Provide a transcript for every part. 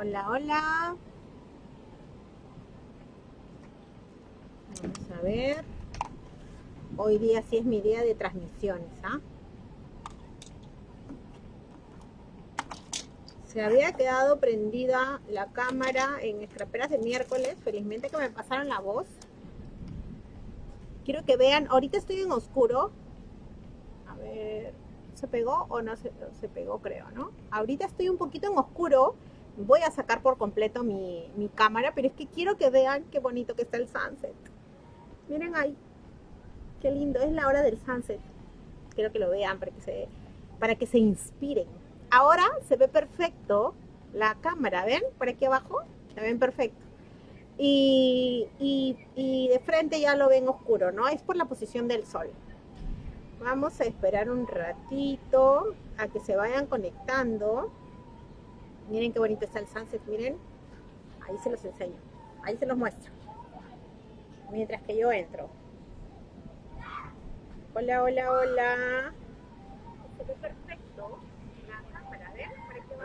Hola, hola. Vamos a ver. Hoy día sí es mi día de transmisiones, ¿ah? Se había quedado prendida la cámara en escraperas de miércoles. Felizmente que me pasaron la voz. Quiero que vean, ahorita estoy en oscuro. A ver, ¿se pegó o no se, se pegó? Creo, ¿no? Ahorita estoy un poquito en oscuro voy a sacar por completo mi, cámara, pero es que quiero que vean qué bonito que está el sunset. Miren ahí, qué lindo, es la hora del sunset. Quiero que lo vean para que se, para que se inspiren. Ahora se ve perfecto la cámara, ¿ven? Por aquí abajo, se ven perfecto. Y, y de frente ya lo ven oscuro, ¿no? Es por la posición del sol. Vamos a esperar un ratito a que se vayan conectando. Miren qué bonito está el sunset, miren. Ahí se los enseño. Ahí se los muestro. Mientras que yo entro. Hola, hola, hola. Perfecto.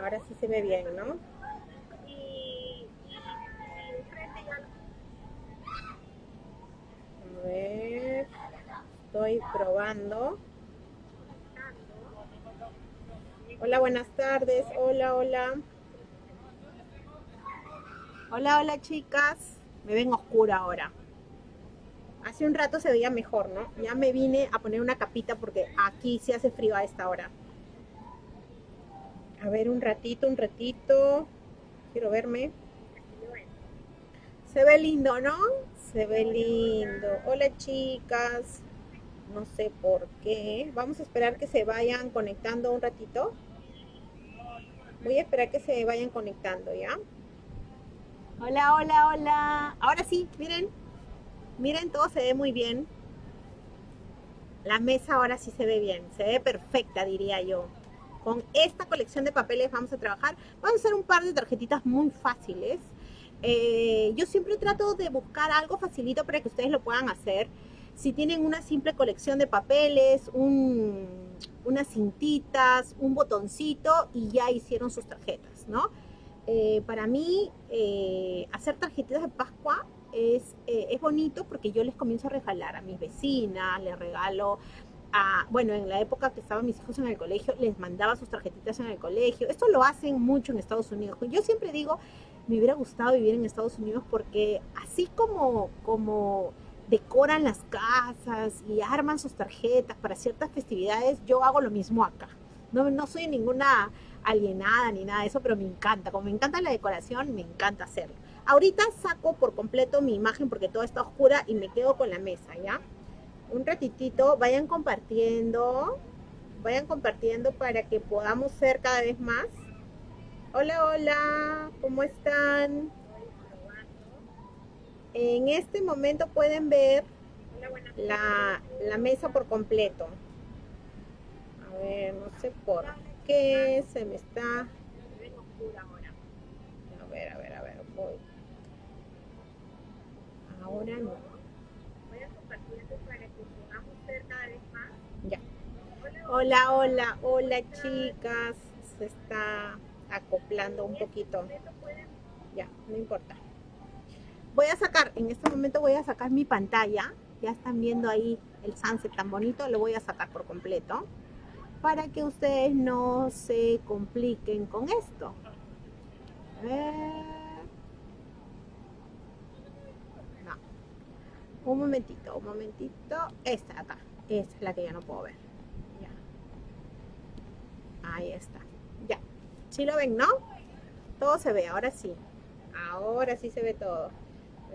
Ahora sí se ve bien, ¿no? A ver. Estoy probando. Hola, buenas tardes. Hola, hola. Hola, hola chicas. Me ven oscura ahora. Hace un rato se veía mejor, ¿no? Ya me vine a poner una capita porque aquí sí hace frío a esta hora. A ver, un ratito, un ratito. Quiero verme. Se ve lindo, ¿no? Se ve lindo. Hola chicas. No sé por qué. Vamos a esperar que se vayan conectando un ratito. Voy a esperar que se vayan conectando, ¿ya? Hola, hola, hola. Ahora sí, miren. Miren, todo se ve muy bien. La mesa ahora sí se ve bien. Se ve perfecta, diría yo. Con esta colección de papeles vamos a trabajar. Vamos a hacer un par de tarjetitas muy fáciles. Eh, yo siempre trato de buscar algo facilito para que ustedes lo puedan hacer. Si tienen una simple colección de papeles, unas cintitas, un botoncito y ya hicieron sus tarjetas, ¿no? Eh, para mí eh, hacer tarjetitas de Pascua es, eh, es bonito porque yo les comienzo a regalar a mis vecinas, les regalo a, bueno, en la época que estaban mis hijos en el colegio, les mandaba sus tarjetitas en el colegio. Esto lo hacen mucho en Estados Unidos. Yo siempre digo, me hubiera gustado vivir en Estados Unidos porque así como, como decoran las casas y arman sus tarjetas para ciertas festividades, yo hago lo mismo acá. No, no soy ninguna alienada ni nada de eso, pero me encanta. Como me encanta la decoración, me encanta hacerlo. Ahorita saco por completo mi imagen porque todo está oscura y me quedo con la mesa, ¿ya? Un ratitito, vayan compartiendo, vayan compartiendo para que podamos ser cada vez más. Hola, hola, ¿cómo están? En este momento pueden ver la, la mesa por completo. A ver, no sé por qué se me está... A ver, a ver, a ver, voy. Ahora no. Voy a compartir para que podamos ver cada vez más. Ya. Hola, hola, hola chicas. Se está acoplando un poquito. Ya, no importa. Voy a sacar, en este momento voy a sacar mi pantalla. Ya están viendo ahí el sunset tan bonito. Lo voy a sacar por completo para que ustedes no se compliquen con esto. No. Un momentito, un momentito. Esta acá. Esta es la que ya no puedo ver. Ya. Ahí está. Ya. ¿Sí lo ven, no? Todo se ve, ahora sí. Ahora sí se ve todo.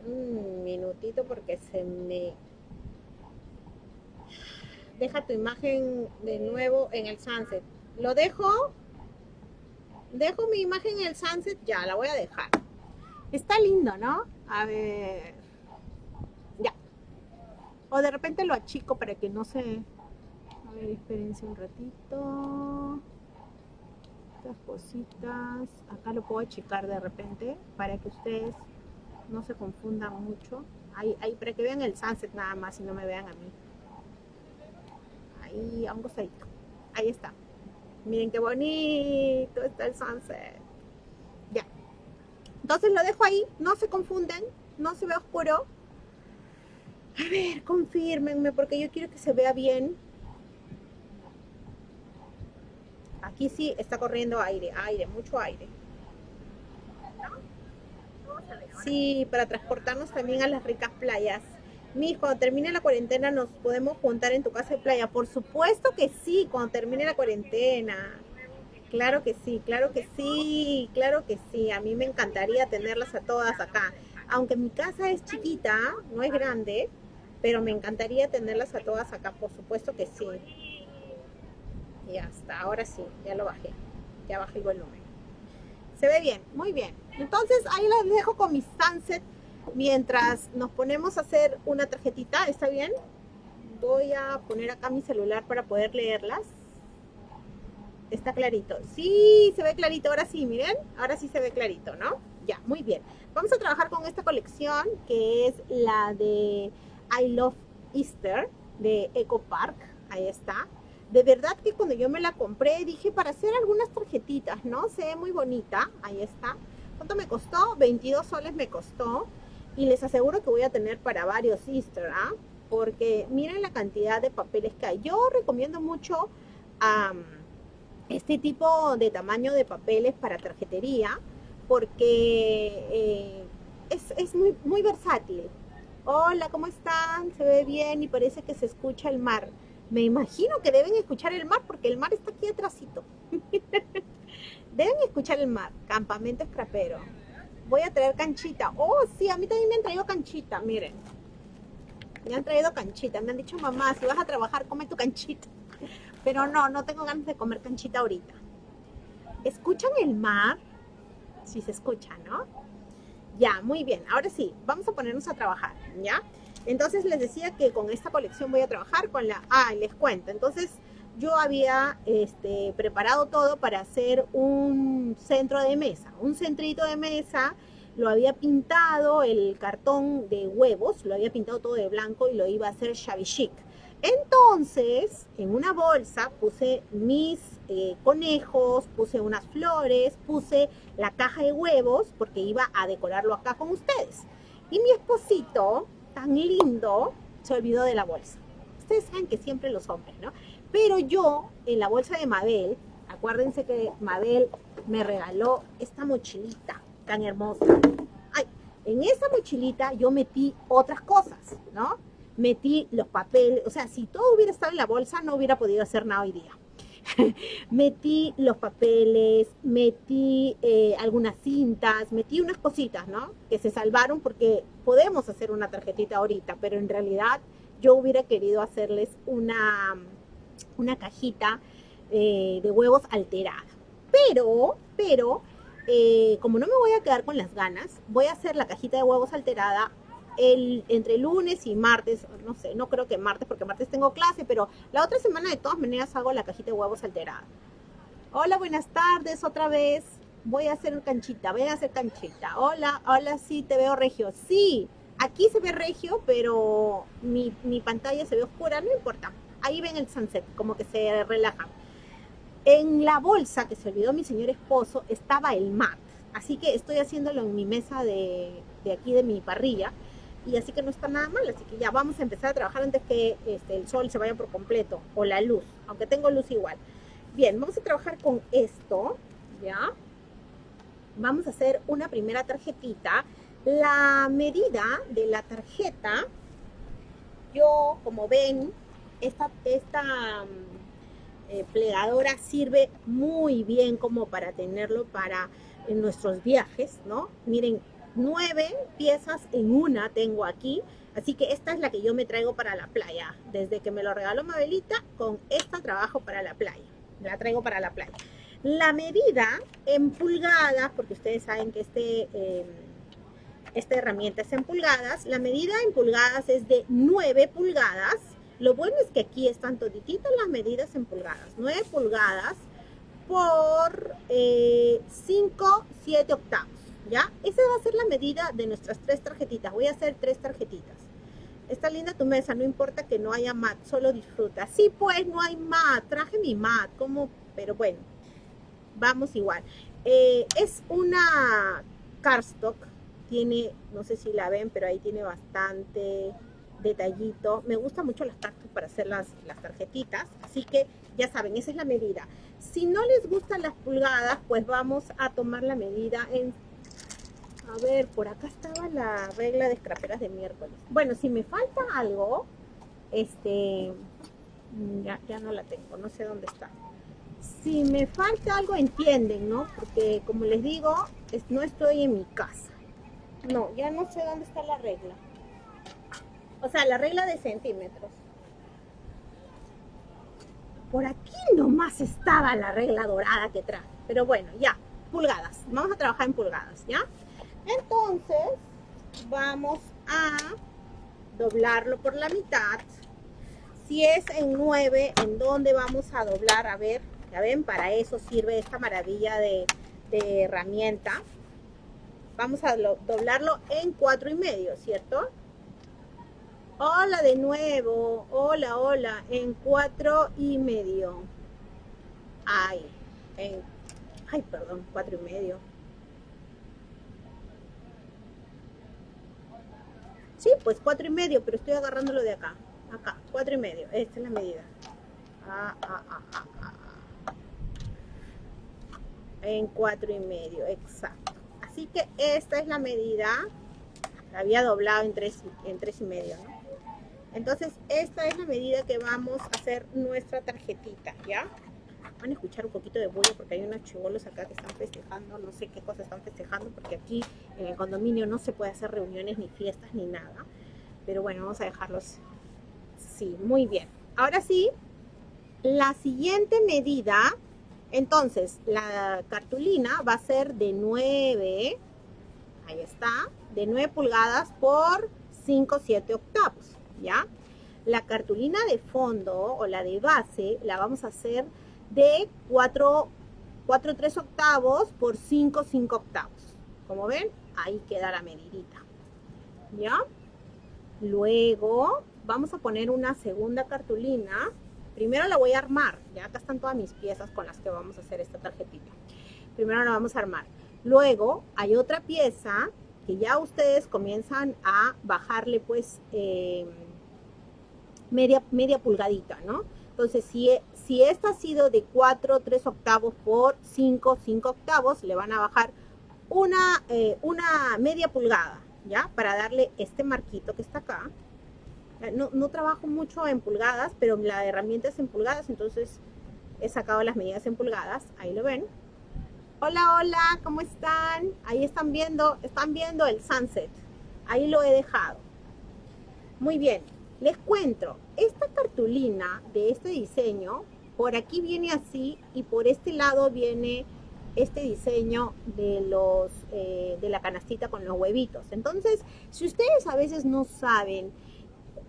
Un minutito porque se me deja tu imagen de nuevo en el sunset. ¿Lo dejo? Dejo mi imagen en el sunset, ya, la voy a dejar. Está lindo, ¿no? A ver. Ya. O de repente lo achico para que no se... A ver, un ratito. Estas cositas. Acá lo puedo achicar de repente para que ustedes no se confundan mucho. Ahí, ahí, para que vean el sunset nada más y no me vean a mí ahí a un costadito. Ahí está. Miren qué bonito está el sunset. Ya. Entonces lo dejo ahí, no se confunden, no se ve oscuro. A ver, confírmenme porque yo quiero que se vea bien. Aquí sí está corriendo aire, aire, mucho aire. Sí, para transportarnos también a las ricas playas. Mi, cuando termine la cuarentena nos podemos juntar en tu casa de playa. Por supuesto que sí, cuando termine la cuarentena. Claro que sí, claro que sí, claro que sí. A mí me encantaría tenerlas a todas acá. Aunque mi casa es chiquita, no es grande, pero me encantaría tenerlas a todas acá, por supuesto que sí. Y hasta ahora sí, ya lo bajé. Ya bajé el volumen. Se ve bien, muy bien. Entonces ahí las dejo con mi sunset mientras nos ponemos a hacer una tarjetita. ¿Está bien? Voy a poner acá mi celular para poder leerlas. Está clarito. Sí, se ve clarito. Ahora sí, miren. Ahora sí se ve clarito, ¿no? Ya, muy bien. Vamos a trabajar con esta colección que es la de I Love Easter de Eco Park. Ahí está. De verdad que cuando yo me la compré dije para hacer algunas tarjetitas, ¿no? Se ve muy bonita. Ahí está. ¿Cuánto me costó? 22 soles me costó. Y les aseguro que voy a tener para varios Easter, ¿ah? Porque miren la cantidad de papeles que hay. Yo recomiendo mucho este tipo de tamaño de papeles para tarjetería porque eh, es, muy, muy versátil. Hola, ¿cómo están? Se ve bien y parece que se escucha el mar. Me imagino que deben escuchar el mar porque el mar está aquí atrásito. deben escuchar el mar. Campamento escrapero. Voy a traer canchita. Oh, sí, a mí también me han traído canchita, miren. Me han traído canchita. Me han dicho, mamá, si vas a trabajar, come tu canchita. Pero no, no tengo ganas de comer canchita ahorita. ¿Escuchan el mar? Sí se escucha, ¿no? Ya, muy bien. Ahora sí, vamos a ponernos a trabajar, ¿ya? Entonces les decía que con esta colección voy a trabajar con la... Ah, les cuento. Entonces yo había este, preparado todo para hacer un centro de mesa, un centrito de mesa. Lo había pintado, el cartón de huevos, lo había pintado todo de blanco y lo iba a hacer shabby chic. Entonces, en una bolsa puse mis eh, conejos, puse unas flores, puse la caja de huevos porque iba a decorarlo acá con ustedes. Y mi esposito, tan lindo, se olvidó de la bolsa. Ustedes saben que siempre los hombres, ¿no? Pero yo, en la bolsa de Mabel, acuérdense que Mabel me regaló esta mochilita tan hermosa. Ay, en esa mochilita yo metí otras cosas, ¿no? metí los papeles, o sea, si todo hubiera estado en la bolsa, no hubiera podido hacer nada hoy día. metí los papeles, metí eh, algunas cintas, metí unas cositas, ¿no? Que se salvaron porque podemos hacer una tarjetita ahorita, pero en realidad yo hubiera querido hacerles una, una cajita eh, de huevos alterada. Pero, pero, eh, como no me voy a quedar con las ganas, voy a hacer la cajita de huevos alterada el, entre lunes y martes, no sé, no creo que martes, porque martes tengo clase, pero la otra semana de todas maneras hago la cajita de huevos alterada. Hola, buenas tardes, otra vez. Voy a hacer canchita, voy a hacer canchita. Hola, hola, sí, te veo regio. Sí, aquí se ve regio, pero mi, mi pantalla se ve oscura, no importa. Ahí ven el sunset, como que se relaja. En la bolsa que se olvidó mi señor esposo estaba el mat. Así que estoy haciéndolo en mi mesa de, de aquí de mi parrilla y así que no está nada mal, así que ya vamos a empezar a trabajar antes que este, el sol se vaya por completo, o la luz, aunque tengo luz igual. Bien, vamos a trabajar con esto, ¿ya? Vamos a hacer una primera tarjetita. La medida de la tarjeta, yo, como ven, esta, esta mm, eh, plegadora sirve muy bien como para tenerlo para nuestros viajes, ¿no? Miren, nueve piezas en una tengo aquí. Así que esta es la que yo me traigo para la playa. Desde que me lo regaló Mabelita, con esta trabajo para la playa. La traigo para la playa. La medida en pulgadas, porque ustedes saben que este, em, esta herramienta es en pulgadas. La medida en pulgadas es de 9 pulgadas. Lo bueno es que aquí están todititas las medidas en pulgadas. 9 pulgadas por 5, eh, 7 octavos. ¿ya? Esa va a ser la medida de nuestras tres tarjetitas. Voy a hacer tres tarjetitas. Está linda tu mesa, no importa que no haya mat, solo disfruta. Sí, pues, no hay mat, traje mi mat, como, pero bueno, vamos igual. Eh, es una cardstock. Tiene, no sé si la ven, pero ahí tiene bastante detallito. Me gusta mucho las cardstock para hacer las, las tarjetitas, así que ya saben, esa es la medida. Si no les gustan las pulgadas, pues vamos a tomar la medida en... A ver, por acá estaba la regla de escraperas de miércoles. Bueno, si me falta algo, este... Ya, ya no la tengo, no sé dónde está si me falta algo entienden, ¿no? Porque como les digo, no estoy en mi casa. No, ya no sé dónde está la regla. O sea, la regla de centímetros. Por aquí nomás estaba la regla dorada que trae. Pero bueno, ya, pulgadas. Vamos a trabajar en pulgadas, ¿ya? Entonces, vamos a doblarlo por la mitad. Si es en 9, ¿en dónde vamos a doblar? A ver, ya ven, para eso sirve esta maravilla de, herramienta. Vamos a doblarlo en cuatro y medio, ¿cierto? Hola de nuevo, hola, hola, en cuatro y medio. Ay, en, ay, perdón, cuatro y medio. Sí, pues cuatro y medio, pero estoy agarrándolo de acá. Acá, cuatro y medio. Esta es la medida. Ah, ah, ah, ah, ah en cuatro y medio, exacto. Así que esta es la medida, la había doblado en tres, en tres y medio, Entonces, esta es la medida que vamos a hacer nuestra tarjetita, ¿ya? Van a escuchar un poquito de bullo porque hay unos chivolos acá que están festejando, no sé qué cosa están festejando porque aquí en el condominio no se puede hacer reuniones ni fiestas ni nada. Pero bueno, vamos a dejarlos. Sí, muy bien. Ahora sí, la siguiente medida entonces, la cartulina va a ser de 9, ahí está, de 9 pulgadas por 5, 7 octavos, ¿ya? La cartulina de fondo o la de base la vamos a hacer de 4, 4 3 octavos por 5, 5 octavos. Como ven, ahí queda la medidita, ¿ya? Luego vamos a poner una segunda cartulina Primero la voy a armar, ya acá están todas mis piezas con las que vamos a hacer esta tarjetita. Primero la vamos a armar. Luego hay otra pieza que ya ustedes comienzan a bajarle pues eh, media, media pulgadita, ¿no? Entonces, si, si esta ha sido de 4, 3 octavos por 5, 5 octavos, le van a bajar una, eh, una media pulgada, ¿ya? Para darle este marquito que está acá, no, trabajo mucho en pulgadas, pero la herramienta es en pulgadas, entonces he sacado las medidas en pulgadas, ahí lo ven. Hola, hola, ¿cómo están? Ahí están viendo, están viendo el sunset. Ahí lo he dejado. Muy bien, les cuento, esta cartulina de este diseño, por aquí viene así y por este lado viene este diseño de los eh, de la canastita con los huevitos. Entonces, si ustedes a veces no saben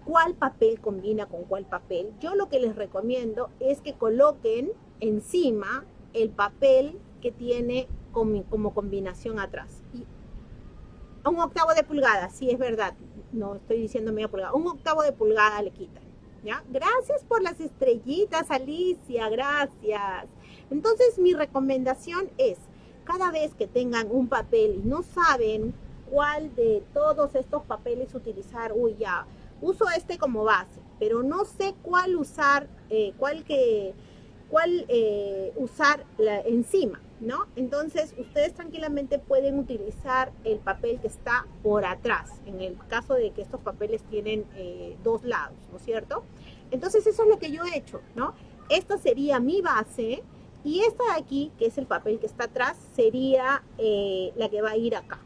cuál papel combina con cuál papel, yo lo que les recomiendo es que coloquen encima el papel que tiene como, combinación atrás. Un octavo de pulgada, sí es verdad, no estoy diciendo media pulgada, un octavo de pulgada le quitan. ¿Ya? Gracias por las estrellitas, Alicia, gracias. Entonces mi recomendación es, cada vez que tengan un papel y no saben cuál de todos estos papeles utilizar, uy ya, uso este como base, pero no sé cuál usar, eh, cuál que, cuál eh, usar la, encima, ¿no? Entonces, ustedes tranquilamente pueden utilizar el papel que está por atrás, en el caso de que estos papeles tienen eh, dos lados, ¿no es cierto? Entonces, eso es lo que yo he hecho, ¿no? Esta sería mi base y esta de aquí, que es el papel que está atrás, sería la que va a ir acá.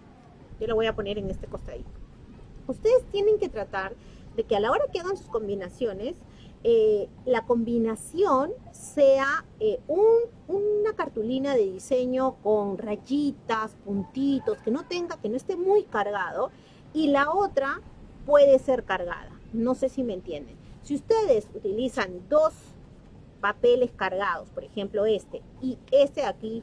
Yo la voy a poner en este costadito. Ustedes tienen que tratar de que a la hora que hagan sus combinaciones, eh, la combinación sea eh, una cartulina de diseño con rayitas, puntitos, que no tenga, que no esté muy cargado, y la otra puede ser cargada. No sé si me entienden. Si ustedes utilizan dos papeles cargados, por ejemplo este, y este aquí,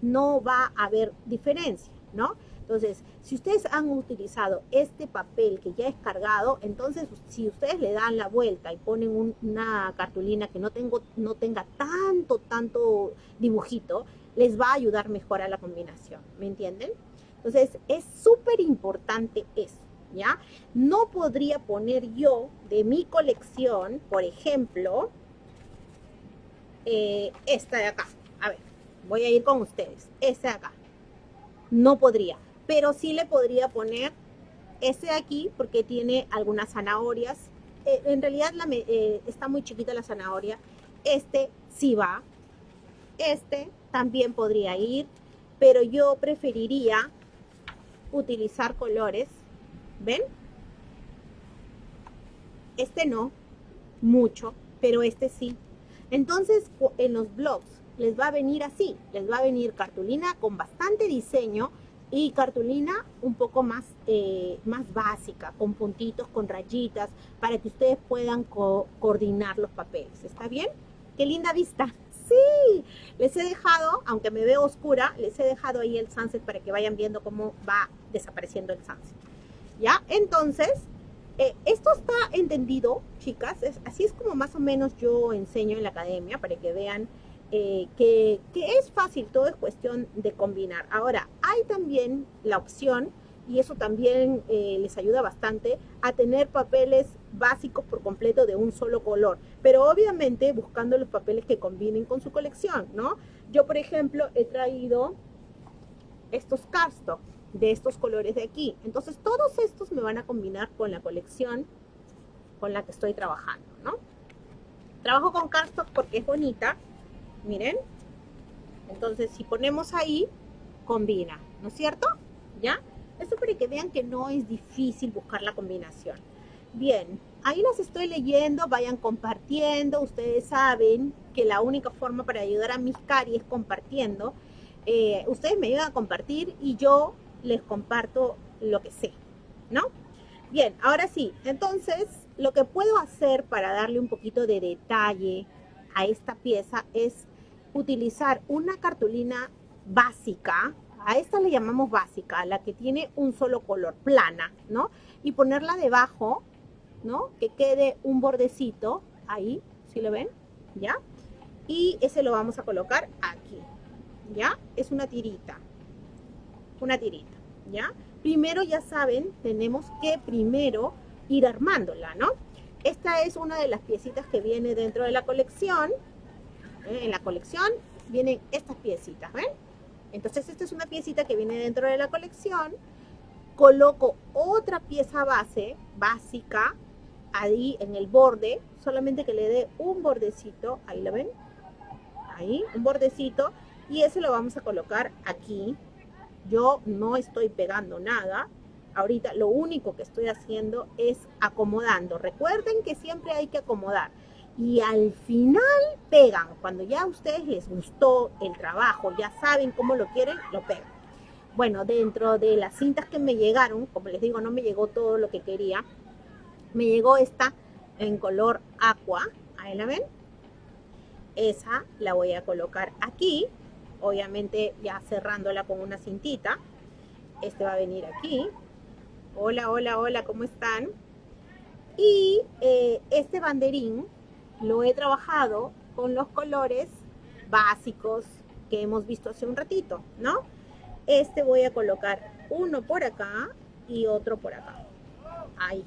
no va a haber diferencia, ¿no? Entonces, si ustedes han utilizado este papel que ya es cargado, entonces si ustedes le dan la vuelta y ponen una cartulina que no, tengo, no tenga tanto, tanto dibujito, les va a ayudar mejor a la combinación, ¿me entienden? Entonces, es súper importante eso, ¿ya? No podría poner yo de mi colección, por ejemplo, eh, esta de acá. A ver, voy a ir con ustedes. Esta de acá. No podría, pero sí le podría poner este de aquí porque tiene algunas zanahorias. Eh, en realidad eh, está muy chiquita la zanahoria. Este sí va. Este también podría ir, pero yo preferiría utilizar colores. ¿Ven? Este no, mucho, pero este sí. Entonces, en los blogs les va a venir así, les va a venir cartulina con bastante diseño y cartulina un poco más, eh, más básica, con puntitos, con rayitas, para que ustedes puedan coordinar los papeles. ¿Está bien? ¡Qué linda vista! Sí, les he dejado, aunque me veo oscura, les he dejado ahí el sunset para que vayan viendo cómo va desapareciendo el sunset. ¿Ya? Entonces, eh, esto está entendido, chicas, así es como más o menos yo enseño en la academia, para que vean eh, que, es fácil, todo es cuestión de combinar. Ahora, hay también la opción, y eso también eh, les ayuda bastante, a tener papeles básicos por completo de un solo color, pero obviamente buscando los papeles que combinen con su colección, ¿no? Yo, por ejemplo, he traído estos cardstock de estos colores de aquí. Entonces, todos estos me van a combinar con la colección con la que estoy trabajando, ¿no? Trabajo con cardstock porque es bonita, miren. Entonces, si ponemos ahí, combina, ¿no es cierto? ¿Ya? Esto para que vean que no es difícil buscar la combinación. Bien, ahí las estoy leyendo, vayan compartiendo. Ustedes saben que la única forma para ayudar a mis cari es compartiendo. Eh, ustedes me ayudan a compartir y yo les comparto lo que sé, ¿no? Bien, ahora sí, entonces lo que puedo hacer para darle un poquito de detalle a esta pieza es utilizar una cartulina básica, a esta le llamamos básica, la que tiene un solo color, plana, ¿no? Y ponerla debajo, ¿no? Que quede un bordecito ahí, ¿sí lo ven? ¿Ya? Y ese lo vamos a colocar aquí, ¿ya? Es una tirita, una tirita, ¿ya? Primero, ya saben, tenemos que primero ir armándola, ¿no? Esta es una de las piecitas que viene dentro de la colección, ¿eh? en la colección vienen estas piecitas, ¿ven? Entonces esta es una piecita que viene dentro de la colección. Coloco otra pieza base, básica, ahí en el borde, solamente que le dé un bordecito, ahí lo ven, ahí, un bordecito, y ese lo vamos a colocar aquí. Yo no estoy pegando nada, ahorita lo único que estoy haciendo es acomodando. Recuerden que siempre hay que acomodar y al final pegan. Cuando ya a ustedes les gustó el trabajo, ya saben cómo lo quieren, lo pegan. Bueno, dentro de las cintas que me llegaron, como les digo, no me llegó todo lo que quería. Me llegó esta en color aqua, ahí la ven. Esa la voy a colocar aquí, obviamente ya cerrándola con una cintita. Este va a venir aquí. Hola, hola, hola, ¿cómo están? Y eh, este banderín lo he trabajado con los colores básicos que hemos visto hace un ratito, ¿no? Este voy a colocar uno por acá y otro por acá. Ahí.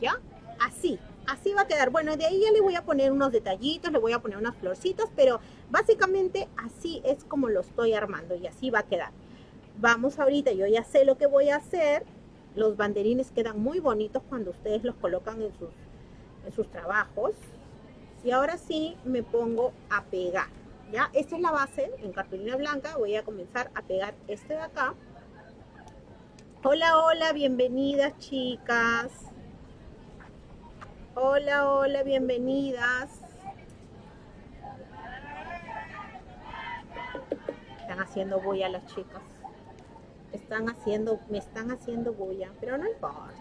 ¿Ya? Así. Así va a quedar. Bueno, de ahí ya le voy a poner unos detallitos, le voy a poner unas florcitas, pero básicamente así es como lo estoy armando y así va a quedar. Vamos ahorita, yo ya sé lo que voy a hacer los banderines quedan muy bonitos cuando ustedes los colocan en sus, en sus trabajos. Y ahora sí me pongo a pegar. ¿ya? Esta es la base en cartulina blanca. Voy a comenzar a pegar este de acá. Hola, hola, bienvenidas chicas. Hola, hola, bienvenidas. Están haciendo bulla las chicas están haciendo, me están haciendo bulla, pero no importa.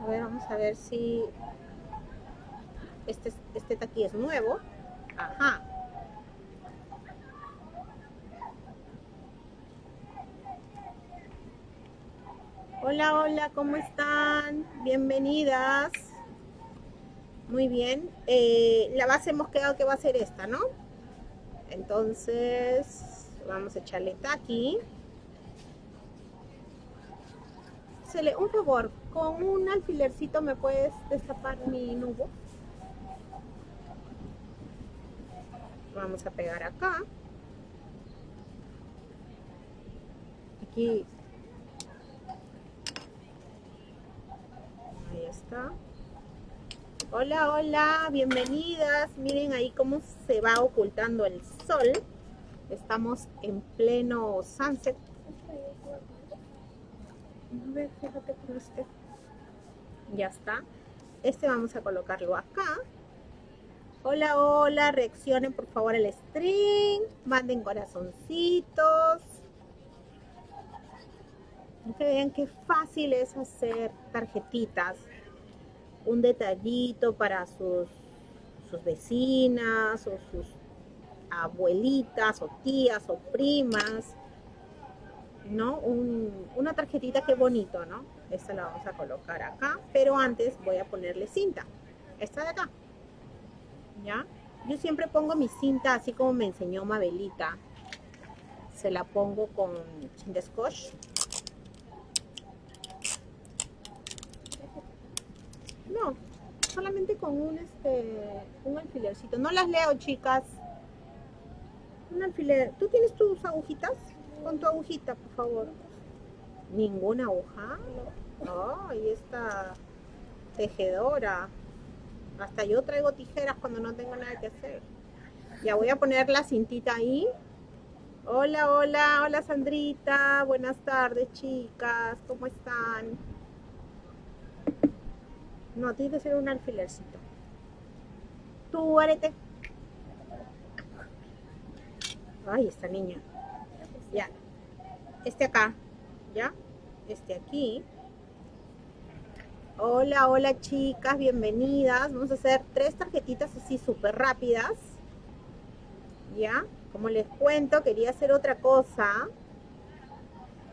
A ver, vamos a ver si este, este aquí es nuevo. Ajá. Hola, hola, ¿cómo están? Bienvenidas. Muy bien. Eh, la base hemos quedado que va a ser esta, ¿no? Entonces, vamos a echarle aquí. le un favor, con un alfilercito me puedes destapar mi nubo. Vamos a pegar acá. Aquí. Ahí está. Hola, hola, bienvenidas. Miren ahí cómo se va ocultando el sol. Estamos en pleno sunset. A ver, fíjate con este. Ya está. Este vamos a colocarlo acá. Hola, hola, reaccionen por favor al stream. Manden corazoncitos. Que vean qué fácil es hacer tarjetitas un detallito para sus, sus vecinas o sus abuelitas o tías o primas, ¿no? una tarjetita que bonito, ¿no? Esta la vamos a colocar acá, pero antes voy a ponerle cinta. Esta de acá, ¿ya? Yo siempre pongo mi cinta así como me enseñó Mabelita. Se la pongo con cinta No, solamente con un, este, un alfilercito. No las leo, chicas. Un alfiler. ¿Tú tienes tus agujitas? Con tu agujita, por favor. ¿Ninguna aguja? Ay, esta tejedora. Hasta yo traigo tijeras cuando no tengo nada que hacer. Ya voy a poner la cintita ahí. Hola, hola, hola Sandrita. Buenas tardes, chicas. ¿Cómo están? No, tiene que ser un alfilercito. Tu arete. Ay, esta niña. Ya. Este acá. ¿Ya? Este aquí. Hola, hola chicas, bienvenidas. Vamos a hacer tres tarjetitas así súper rápidas. ¿Ya? Como les cuento, quería hacer otra cosa.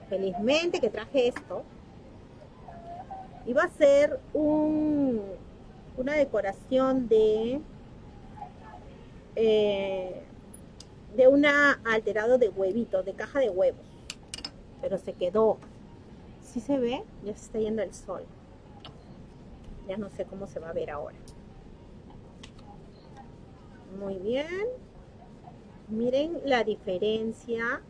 Felizmente que traje esto va a ser un, una decoración de eh, de una alterado de huevitos, de caja de huevos. Pero se quedó. Si se ve, ya se está yendo el sol. Ya no sé cómo se va a ver ahora. Muy bien. Miren la diferencia,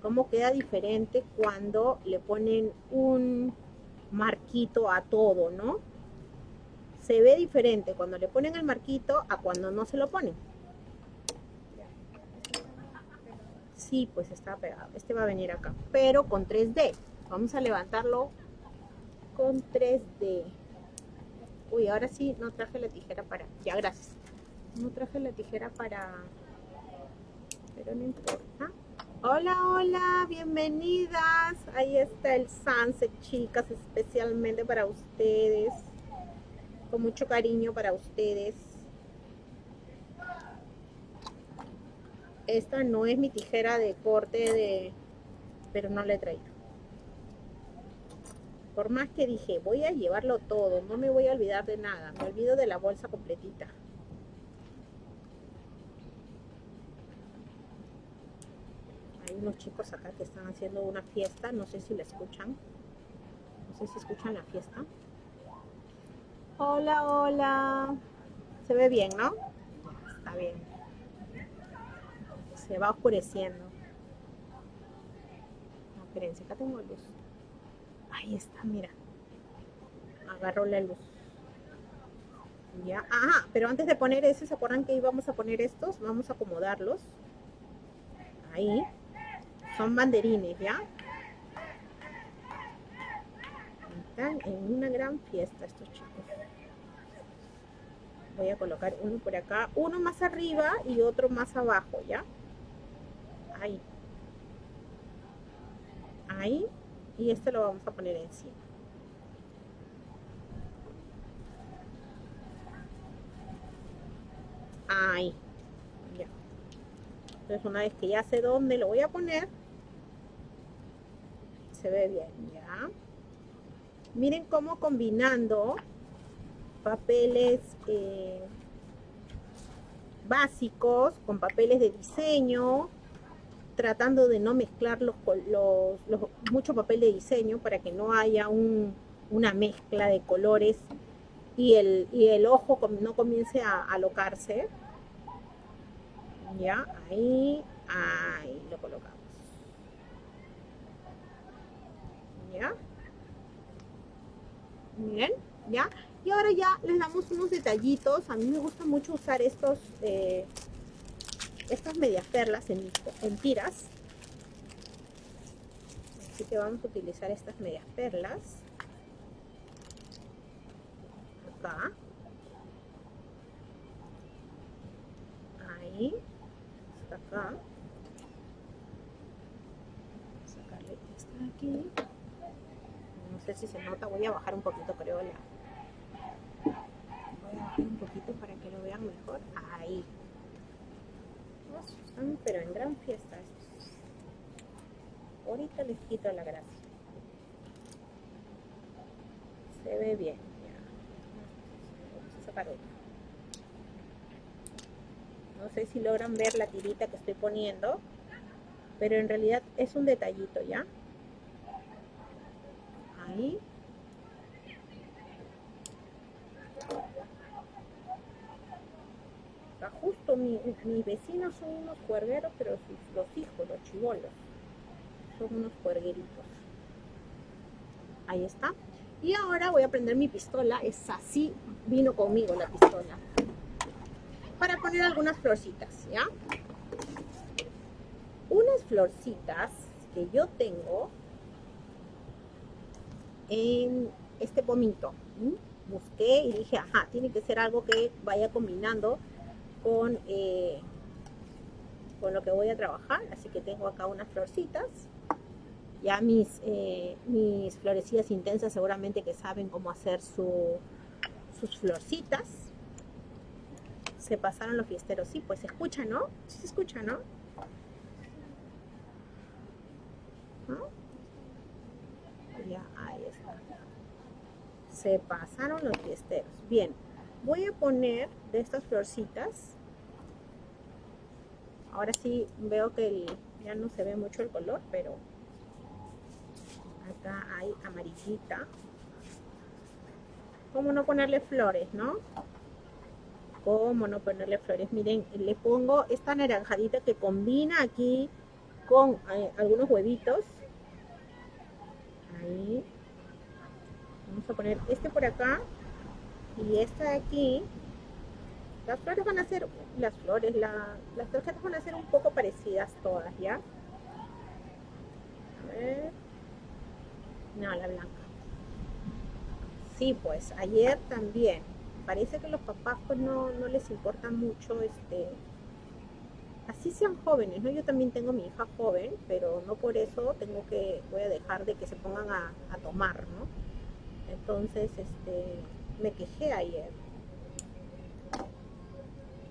cómo queda diferente cuando le ponen un marquito a todo, ¿no? Se ve diferente cuando le ponen el marquito a cuando no se lo ponen. Sí, pues está pegado. Este va a venir acá, pero con 3D. Vamos a levantarlo con 3D. Uy, ahora sí no traje la tijera para... Ya, gracias. No traje la tijera para... Pero no importa. Hola, hola, bienvenidas. Ahí está el sunset, chicas, especialmente para ustedes. Con mucho cariño para ustedes. Esta no es mi tijera de corte de... Pero no la he traído. Por más que dije, voy a llevarlo todo, no me voy a olvidar de nada. Me olvido de la bolsa completita. unos chicos acá que están haciendo una fiesta, no sé si la escuchan, no sé si escuchan la fiesta. Hola, hola. Se ve bien, ¿no? Está bien. Se va oscureciendo. No, espérense, acá tengo luz. Ahí está, mira. Agarró la luz. Ya, ajá, pero antes de poner ese, ¿se acuerdan que íbamos a poner estos? Vamos a acomodarlos. Ahí. Son banderines, ¿ya? Están en una gran fiesta estos chicos. Voy a colocar uno por acá, uno más arriba y otro más abajo, ¿ya? Ahí. Ahí. Y este lo vamos a poner encima. Ahí. Ya. Entonces una vez que ya sé dónde lo voy a poner, se ve bien, ¿ya? Miren cómo combinando papeles eh, básicos, con papeles de diseño, tratando de no mezclar los, los, mucho papel de diseño para que no haya una mezcla de colores y el, y el ojo no comience a alocarse. Ya, ahí, ahí lo colocamos. ¿Ya? Bien, ¿ya? Y ahora ya les damos unos detallitos. A mí me gusta mucho usar estos, eh, estas medias perlas en, en tiras. Así que vamos a utilizar estas medias perlas. Acá. Ahí. Hasta acá. Sacarle esta de aquí. No sé si se nota, voy a bajar un poquito creo la, voy a bajar un poquito para que lo vean mejor ahí pero en gran fiesta. Ahorita les quito la gracia. Se ve bien. Vamos a sacar. No sé si logran ver la tirita que estoy poniendo, pero en realidad es un detallito, ¿ya? Ahí. Justo mi, mis vecinos son unos cuergueros, pero los hijos, los chivolos, son unos cuergueritos. Ahí está. Y ahora voy a prender mi pistola, es así, vino conmigo la pistola. Para poner algunas florcitas, ¿ya? Unas florcitas que yo tengo en este pomito. Busqué y dije, ajá, tiene que ser algo que vaya combinando con, eh, con lo que voy a trabajar. Así que tengo acá unas florcitas. Ya mis, eh, mis florecillas intensas seguramente que saben cómo hacer su, sus florcitas. Se pasaron los fiesteros. Sí, pues se escucha, ¿no? Sí se escucha, ¿no? Ya, ahí está. Se pasaron los fiesteros. Bien, voy a poner de estas florcitas. Ahora sí veo que ya no se ve mucho el color pero acá hay amarillita. Cómo no ponerle flores no cómo no ponerle flores miren le pongo esta naranjadita que combina aquí con eh, algunos huevitos. Ahí. Vamos a poner este por acá y esta de aquí las flores van a ser las flores las tarjetas van a ser un poco parecidas todas ya a ver no la blanca sí pues ayer también parece que los papás pues no, no les importa mucho este así sean jóvenes, ¿no? Yo también tengo mi hija joven, pero no por eso tengo que, voy a dejar de que se pongan a tomar, ¿no? Entonces, este, me quejé ayer.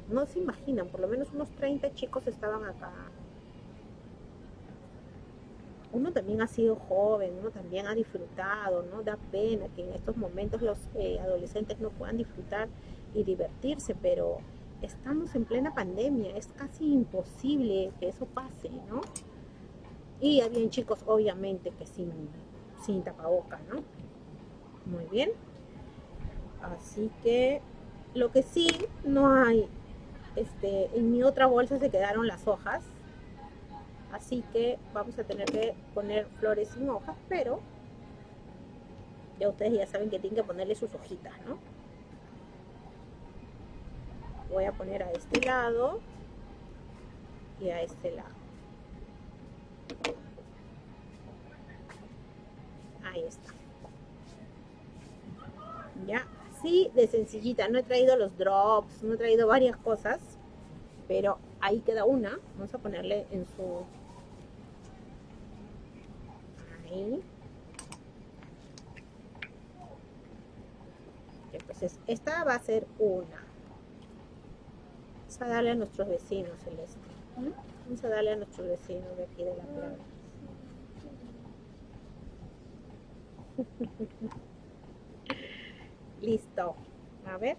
No se imaginan, por lo menos unos 30 chicos estaban acá. Uno también ha sido joven, uno también ha disfrutado, ¿no? Da pena que en estos momentos los eh, adolescentes no puedan disfrutar y divertirse, pero estamos en plena pandemia, es casi imposible que eso pase, ¿no? Y habían chicos, obviamente, que sin, sin tapaboca, ¿no? Muy bien. Así que lo que sí no hay, este, en mi otra bolsa se quedaron las hojas. Así que vamos a tener que poner flores sin hojas, pero ya ustedes ya saben que tienen que ponerle sus hojitas, ¿no? Voy a poner a este lado y a este lado. Ahí está. Ya, Sí, de sencillita. No he traído los drops, no he traído varias cosas, pero ahí queda una. Vamos a ponerle en su... Ahí. Entonces, esta va a ser una. Vamos a darle a nuestros vecinos, Celeste. Vamos a darle a nuestros vecinos de aquí de la playa. Listo. A ver.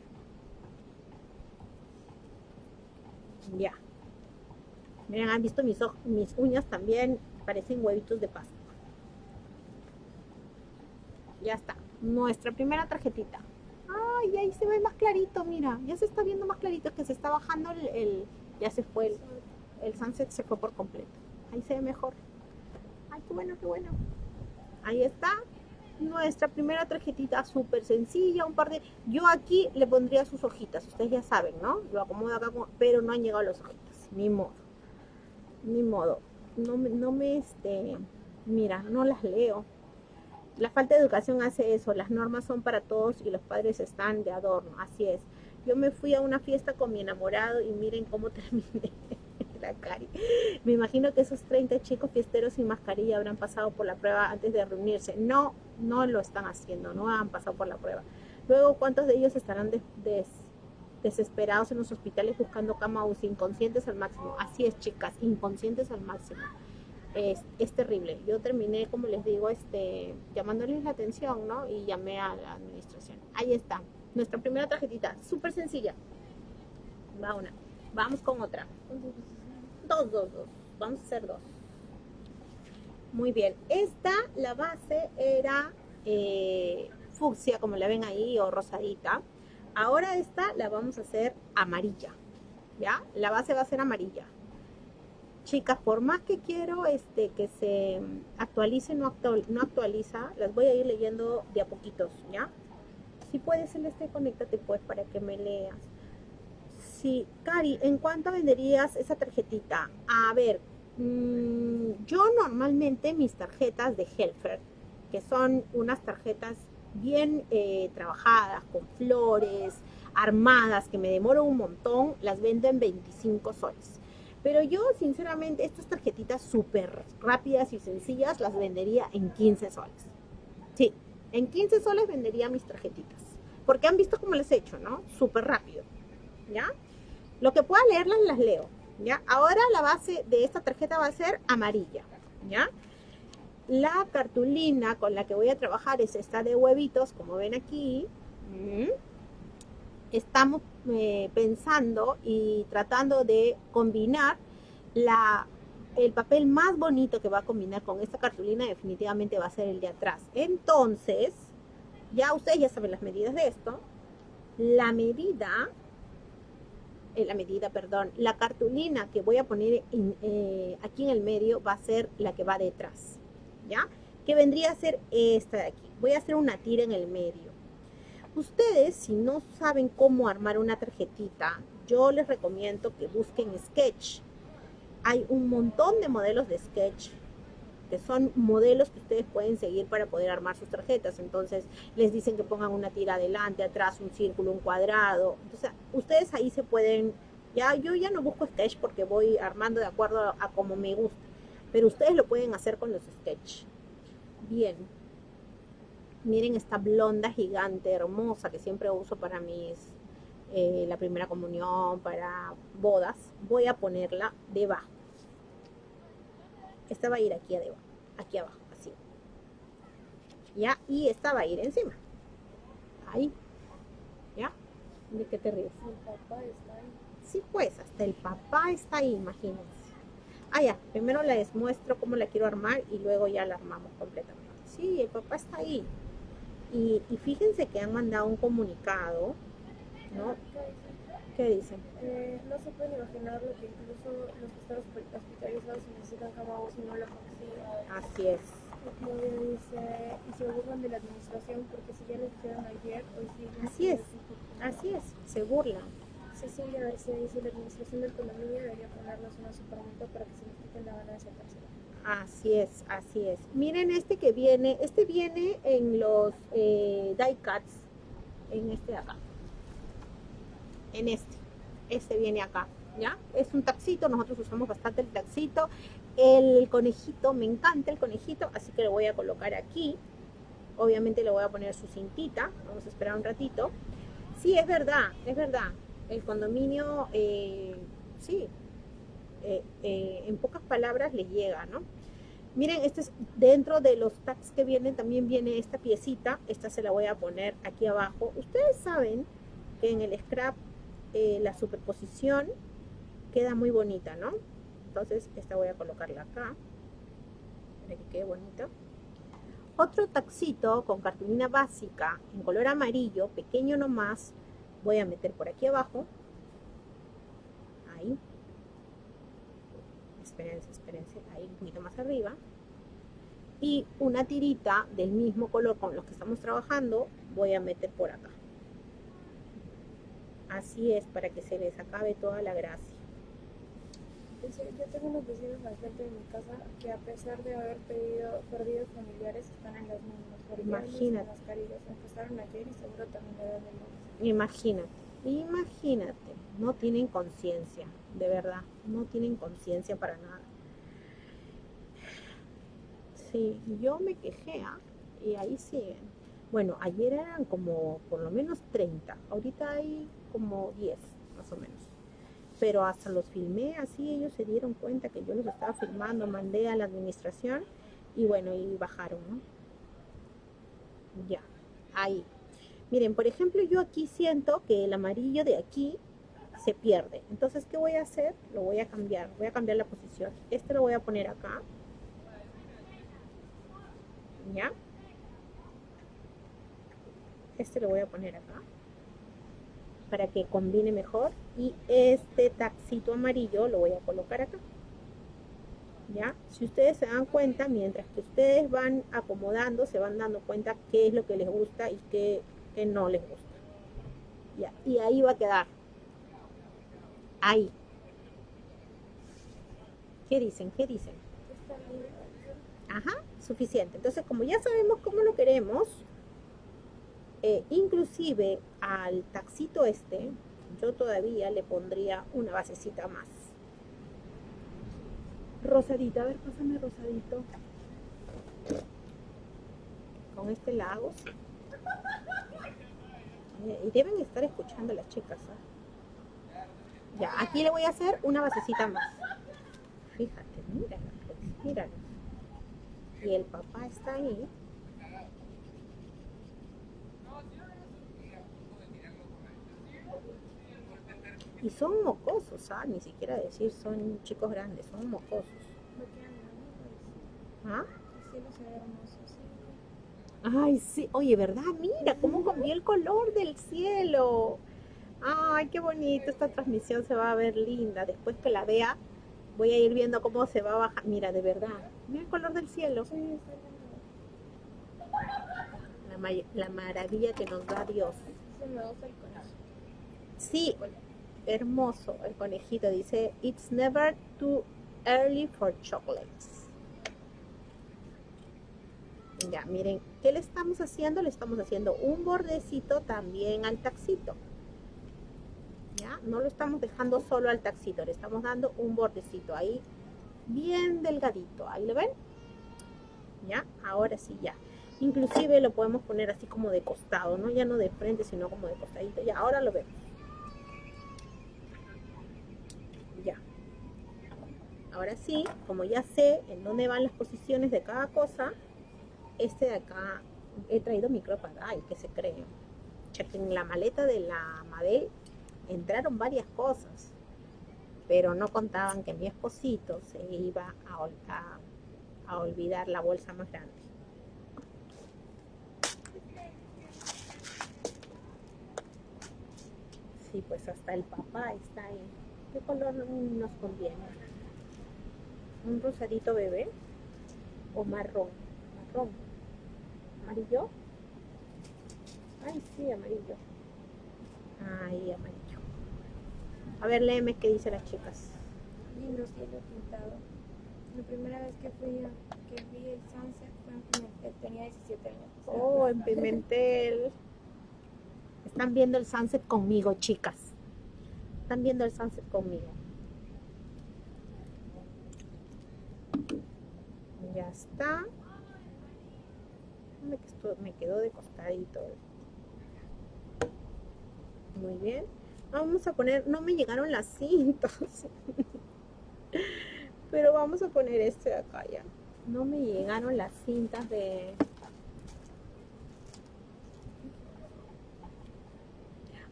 Ya. Miren, han visto mis, mis uñas también, parecen huevitos de pasta. Ya está. Nuestra primera tarjetita. Ay, ahí se ve más clarito, mira. Ya se está viendo más clarito que se está bajando el... ya se fue el, el sunset, se fue por completo. Ahí se ve mejor. Ay, qué bueno, qué bueno. Ahí está nuestra primera tarjetita súper sencilla, un par de... Yo aquí le pondría sus hojitas, ustedes ya saben, ¿no? Lo acomodo acá, pero no han llegado las hojitas, ni modo. Ni modo. No, no me, este... Mira, no las leo. La falta de educación hace eso, las normas son para todos y los padres están de adorno, así es. Yo me fui a una fiesta con mi enamorado y miren cómo terminé Me imagino que esos 30 chicos fiesteros sin mascarilla habrán pasado por la prueba antes de reunirse. No, no lo están haciendo, no han pasado por la prueba. Luego, ¿cuántos de ellos estarán desesperados en los hospitales buscando cama UCI, inconscientes al máximo? Así es, chicas, inconscientes al máximo es, terrible. Yo terminé, como les digo, este, llamándoles la atención, ¿no? Y llamé a la administración. Ahí está, nuestra primera tarjetita, súper sencilla. Va una. Vamos con otra. Dos, dos. Vamos a hacer dos. Muy bien. Esta, la base era eh, fucsia, como la ven ahí, o rosadita. Ahora esta la vamos a hacer amarilla. ¿Ya? La base va a ser amarilla chicas, por más que quiero este, que se actualice, no, no actualiza, las voy a ir leyendo de a poquitos, ¿ya? Si puedes, Celeste, conéctate pues para que me leas. Sí, Cari, ¿en cuánto venderías esa tarjetita? A ver, mm, yo normalmente mis tarjetas de Helfer, que son unas tarjetas bien eh, trabajadas, con flores, armadas, que me demoro un montón, las vendo en 25 soles pero yo, sinceramente, estas tarjetitas súper rápidas y sencillas las vendería en 15 soles. Sí, en 15 soles vendería mis tarjetitas. Porque han visto cómo les he hecho, ¿no? Súper rápido. ¿Ya? Lo que pueda leerlas, las leo. ¿Ya? Ahora la base de esta tarjeta va a ser amarilla. ¿Ya? La cartulina con la que voy a trabajar es esta de huevitos, como ven aquí. Mm estamos eh, pensando y tratando de combinar la, el papel más bonito que va a combinar con esta cartulina definitivamente va a ser el de atrás. Entonces, ya ustedes ya saben las medidas de esto. La medida, la medida, perdón, la cartulina que voy a poner eh, aquí en el medio va a ser la que va detrás, ¿ya? Que vendría a ser esta de aquí. Voy a hacer una tira en el medio. Ustedes, si no saben cómo armar una tarjetita, yo les recomiendo que busquen Sketch. Hay un montón de modelos de Sketch que son modelos que ustedes pueden seguir para poder armar sus tarjetas. Entonces, les dicen que pongan una tira adelante, atrás, un círculo, un cuadrado. Entonces, ustedes ahí se pueden... Ya, yo ya no busco Sketch porque voy armando de acuerdo a, como me gusta. Pero ustedes lo pueden hacer con los Sketch. Bien, Miren esta blonda gigante, hermosa, que siempre uso para mis, eh, la primera comunión, para bodas. Voy a ponerla debajo. Esta va a ir aquí abajo, aquí abajo, así. ¿Ya? Y esta va a ir encima. Ahí. ¿Ya? ¿De qué te ríes? El papá está ahí. Sí, pues, hasta el papá está ahí, imagínense. Ah, ya, primero les muestro cómo la quiero armar y luego ya la armamos completamente. Sí, el papá está ahí. Y, fíjense que han mandado un comunicado, ¿no? ¿Qué dicen? Eh, no se pueden imaginar lo que incluso los que están hospitalizados necesitan cama o si no la consiguen. Así es. dice, y se burlan de la administración porque si ya lo hicieron ayer, hoy sí. Así es, así es, se burlan. Cecilia se dice la administración de economía debería ponernos una supermento para que se nos quiten la ganancia tercera. Así es, así es. Miren este que viene, este viene en los eh, die cuts, en este de acá. En este, este viene acá, ¿ya? Es un taxito, nosotros usamos bastante el taxito. El conejito, me encanta el conejito, así que lo voy a colocar aquí. Obviamente le voy a poner su cintita, vamos a esperar un ratito. Sí, es verdad, es verdad. El condominio, eh, sí, eh, eh, en pocas palabras les llega, ¿no? Miren, este es dentro de los tags que vienen, también viene esta piecita, esta se la voy a poner aquí abajo. Ustedes saben porque en el scrap eh, la superposición queda muy bonita, ¿no? Entonces esta voy a colocarla acá, para que quede bonita. Otro taxito con cartulina básica en color amarillo, pequeño nomás, voy a meter por aquí abajo. Ahí. Espérense, espérense, ahí un poquito más arriba. Y una tirita del mismo color con los que estamos trabajando, voy a meter por acá. Así es, para que se les acabe toda la gracia. Yo tengo unos vecinos al frente de mi casa que a pesar de haber pedido, perdido familiares están en las mismas. Imagínate. Mascarillas. Empezaron ayer y seguro también el Imagínate, imagínate. No tienen conciencia, de verdad. No tienen conciencia para nada. Sí, yo me quejé ¿ah? y ahí siguen. Bueno, ayer eran como por lo menos 30. Ahorita hay como 10, más o menos pero hasta los filmé así, ellos se dieron cuenta que yo los estaba filmando, mandé a la administración y bueno, y bajaron, ¿no? Ya, ahí. Miren, por ejemplo, yo aquí siento que el amarillo de aquí se pierde. Entonces, ¿qué voy a hacer? Lo voy a cambiar, voy a cambiar la posición. Este lo voy a poner acá. ¿Ya? Este lo voy a poner acá para que combine mejor. Y este taxito amarillo lo voy a colocar acá. Ya si ustedes se dan cuenta mientras que ustedes van acomodando se van dando cuenta qué es lo que les gusta y qué, no les gusta. Y ahí va a quedar. Ahí. ¿qué dicen? ¿qué dicen? ajá, suficiente. Entonces como ya sabemos cómo lo queremos eh, inclusive al taxito este, yo todavía le pondría una basecita más. Rosadita, a ver, pásame rosadito. Con este lago. Eh, y deben estar escuchando las chicas. ¿ah? Ya, aquí le voy a hacer una basecita más. Fíjate, mírala, mírala. Y el papá está ahí. Y son mocosos, ¿ah? Ni siquiera decir son chicos grandes, son mocosos. ¿Ah? Ay, sí. Oye, ¿verdad? Mira cómo cambió el color del cielo. Ay, qué bonito. Esta transmisión se va a ver linda. Después que la vea, voy a ir viendo cómo se va a bajar. Mira, de verdad. Mira el color del cielo. La, la maravilla que nos da Dios. Sí, hermoso el conejito. Dice, it's never too early for chocolates. Ya, miren, ¿qué le estamos haciendo? Le estamos haciendo un bordecito también al taxito. Ya, no lo estamos dejando solo al taxito, le estamos dando un bordecito ahí, bien delgadito. ¿Ahí lo ven? Ya, ahora sí, ya. Inclusive lo podemos poner así como de costado, ¿no? Ya no de frente, sino como de costadito. Ya, ahora lo vemos. Ahora sí, como ya sé en dónde van las posiciones de cada cosa, este de acá, he traído mi ay, que se cree. En la maleta de la Mabel entraron varias cosas, pero no contaban que mi esposito se iba a, a olvidar la bolsa más grande. Sí, pues hasta el papá está ahí. ¿Qué color nos conviene? Un rosadito bebé o marrón, marrón, amarillo. Ay, sí, amarillo. Ay, amarillo. A ver, léeme qué dice las chicas. Lindo cielo pintado. La primera vez que fui a, que vi el sunset fue en Pimentel, tenía 17 años. Oh, en Pimentel. Están viendo el sunset conmigo, chicas. Están viendo el sunset conmigo. Ya está. Me quedó de costadito. Muy bien. Vamos a poner no me llegaron las cintas. Pero vamos a poner este de acá ya. No me llegaron las cintas de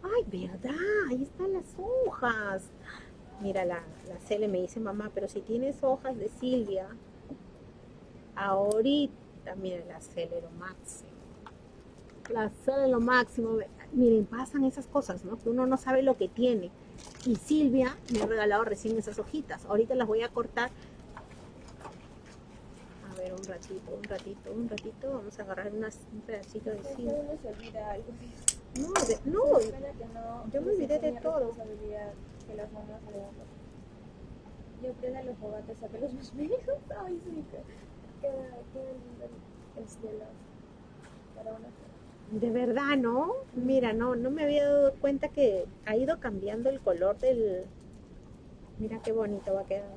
Ay, verdad, ahí están las hojas. Mira, la, la Cele me dice, mamá, pero si tienes hojas de Silvia, ahorita, mira, la Cele lo máximo. La Cele lo máximo. Miren, pasan esas cosas, ¿no? Que uno no sabe lo que tiene. Y Silvia me ha regalado recién esas hojitas. Ahorita las voy a cortar. A ver, un ratito, un ratito, un ratito. Vamos a agarrar unas, un pedacito de Silvia. uno se olvida algo. No, de- no, que no yo me olvidé de todo. que las mamás. Yo prenda los fogates, saqué los más viejos. Ay, sí, que queda, queda cielo para una. De verdad, ¿no? Mira, no, no me había dado cuenta que ha ido cambiando el color del... Mira qué bonito va quedando.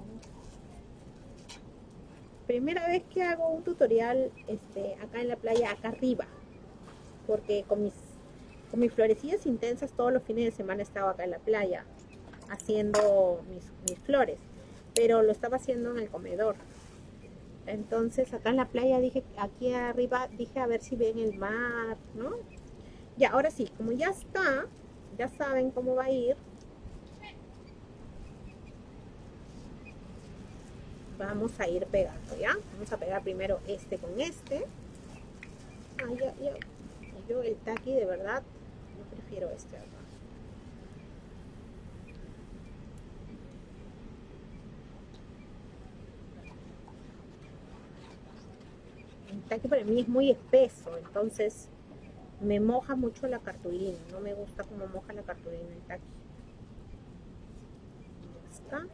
Primera vez que hago un tutorial este, acá en la playa, acá arriba. Porque con mis, con mis florecillas intensas todos los fines de semana estaba acá en la playa haciendo mis, mis flores. Pero lo estaba haciendo en el comedor. Entonces acá en la playa dije, aquí arriba dije a ver si ven el mar, ¿no? Ya, ahora sí, como ya está, ya saben cómo va a ir. Vamos a ir pegando, ¿ya? Vamos a pegar primero este con este. Ah, ya, ya. Yo el taqui de verdad, yo prefiero este acá. El taqui para mí es muy espeso, entonces me moja mucho la cartulina. No me gusta cómo moja la cartulina el taqui. Ya está.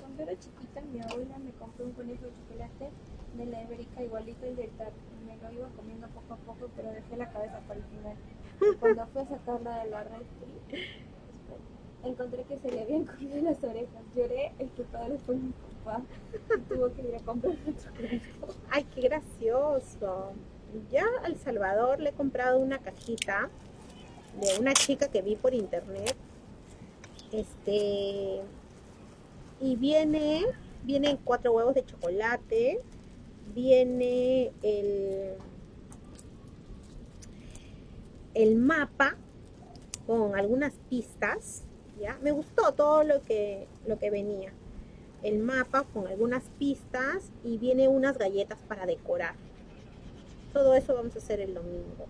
Cuando era chiquita, mi abuela me compró un conejo de chocolate de la Ibérica igualito el del TAC. Me lo iba comiendo poco a poco, pero dejé la cabeza para el final. Y cuando fui a sacarla de la refri, encontré que se le habían comido las orejas. Lloré, el culpable fue mi papá. Tuvo que ir a comprar otro conejo. Ay, qué gracioso. Ya al Salvador le he comprado una cajita de una chica que vi por internet. Este y viene vienen cuatro huevos de chocolate, viene el el mapa con algunas pistas, Me gustó todo lo que lo que venía el mapa con algunas pistas y viene unas galletas para decorar. Todo eso vamos a hacer el domingo.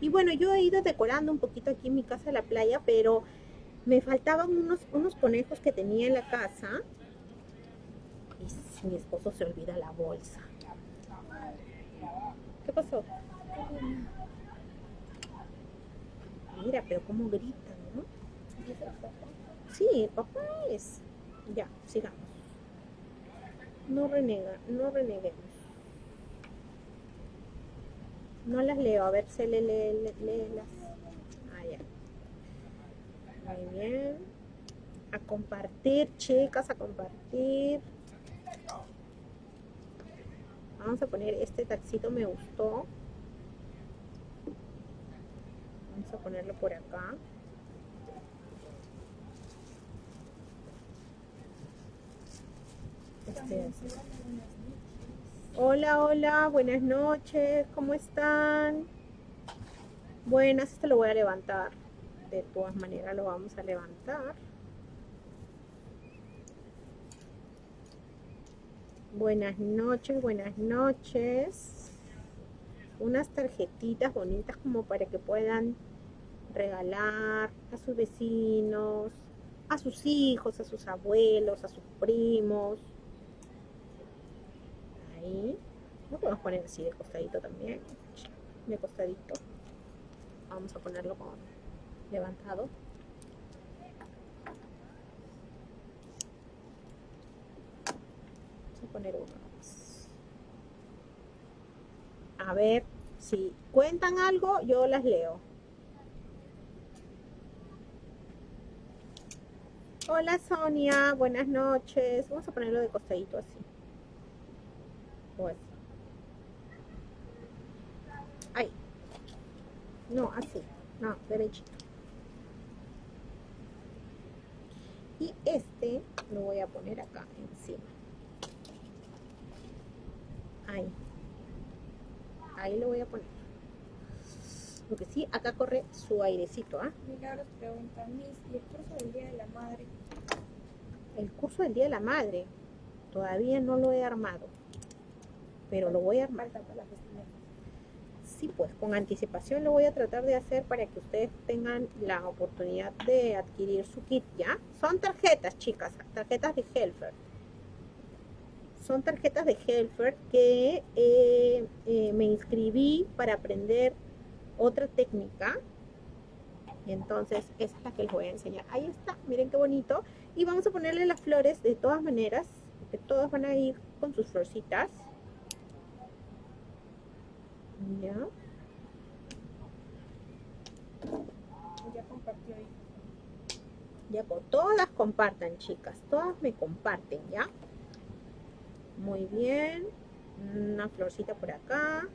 Y bueno, yo he ido decorando un poquito aquí en mi casa de la playa, pero me faltaban unos, unos conejos que tenía en la casa. Y mi esposo se olvida la bolsa. ¿Qué pasó? Mira, pero cómo gritan, ¿no? Dice el papá. Sí, papá es. Ya, sigamos. No renega, no reneguemos. No las leo, a ver si le lee, lee- léelas. Ah, ya. Muy bien. A compartir, chicas, a compartir. Vamos a poner este taxito, me gustó. Vamos a ponerlo por acá. Este, Hola, hola, buenas noches, ¿cómo están? Buenas, esto lo voy a levantar. De todas maneras lo vamos a levantar. Buenas noches, buenas noches. Unas tarjetitas bonitas como para que puedan regalar a sus vecinos, a sus hijos, a sus abuelos, a sus primos. Ahí. Lo podemos poner así de costadito también. De costadito. Vamos a ponerlo con levantado. Vamos a poner uno más. A ver, si cuentan algo, yo las leo. Hola Sonia, buenas noches. Vamos a ponerlo de costadito así. Ahí. No, así. No, derechito. Y este lo voy a poner acá encima. Ahí. Ahí lo voy a poner. Lo que sí, acá corre su airecito, ¿ah? Milagros pregunta, Miss, ¿y el curso del Día de la Madre? El curso del Día de la Madre. Todavía no lo he armado. Pero lo voy a armar. Para la festina. Sí, pues con anticipación lo voy a tratar de hacer para que ustedes tengan la oportunidad de adquirir su kit, ¿ya? Son tarjetas, chicas, tarjetas de Helfer. Son tarjetas de Helfer que eh, eh, me inscribí para aprender otra técnica. Entonces esa es la que les voy a enseñar. Ahí está, miren qué bonito. Y vamos a ponerle las flores de todas maneras, que todas van a ir con sus florcitas. Ya. Ya compartió ahí. Ya todas compartan, chicas. Todas me comparten, ¿ya? Muy bien. Una florcita por acá.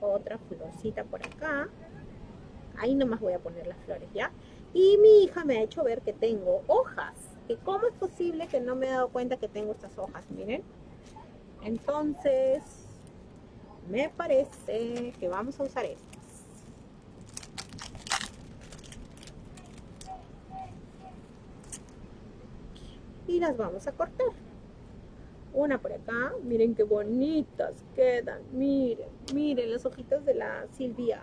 Otra florcita por acá. Ahí nomás voy a poner las flores, ¿ya? Y mi hija me ha hecho ver que tengo hojas. Que cómo es posible que no me he dado cuenta que tengo estas hojas, miren. Entonces, me parece que vamos a usar estas. Y las vamos a cortar. Una por acá, miren qué bonitas quedan, miren, miren las hojitas de la Silvia.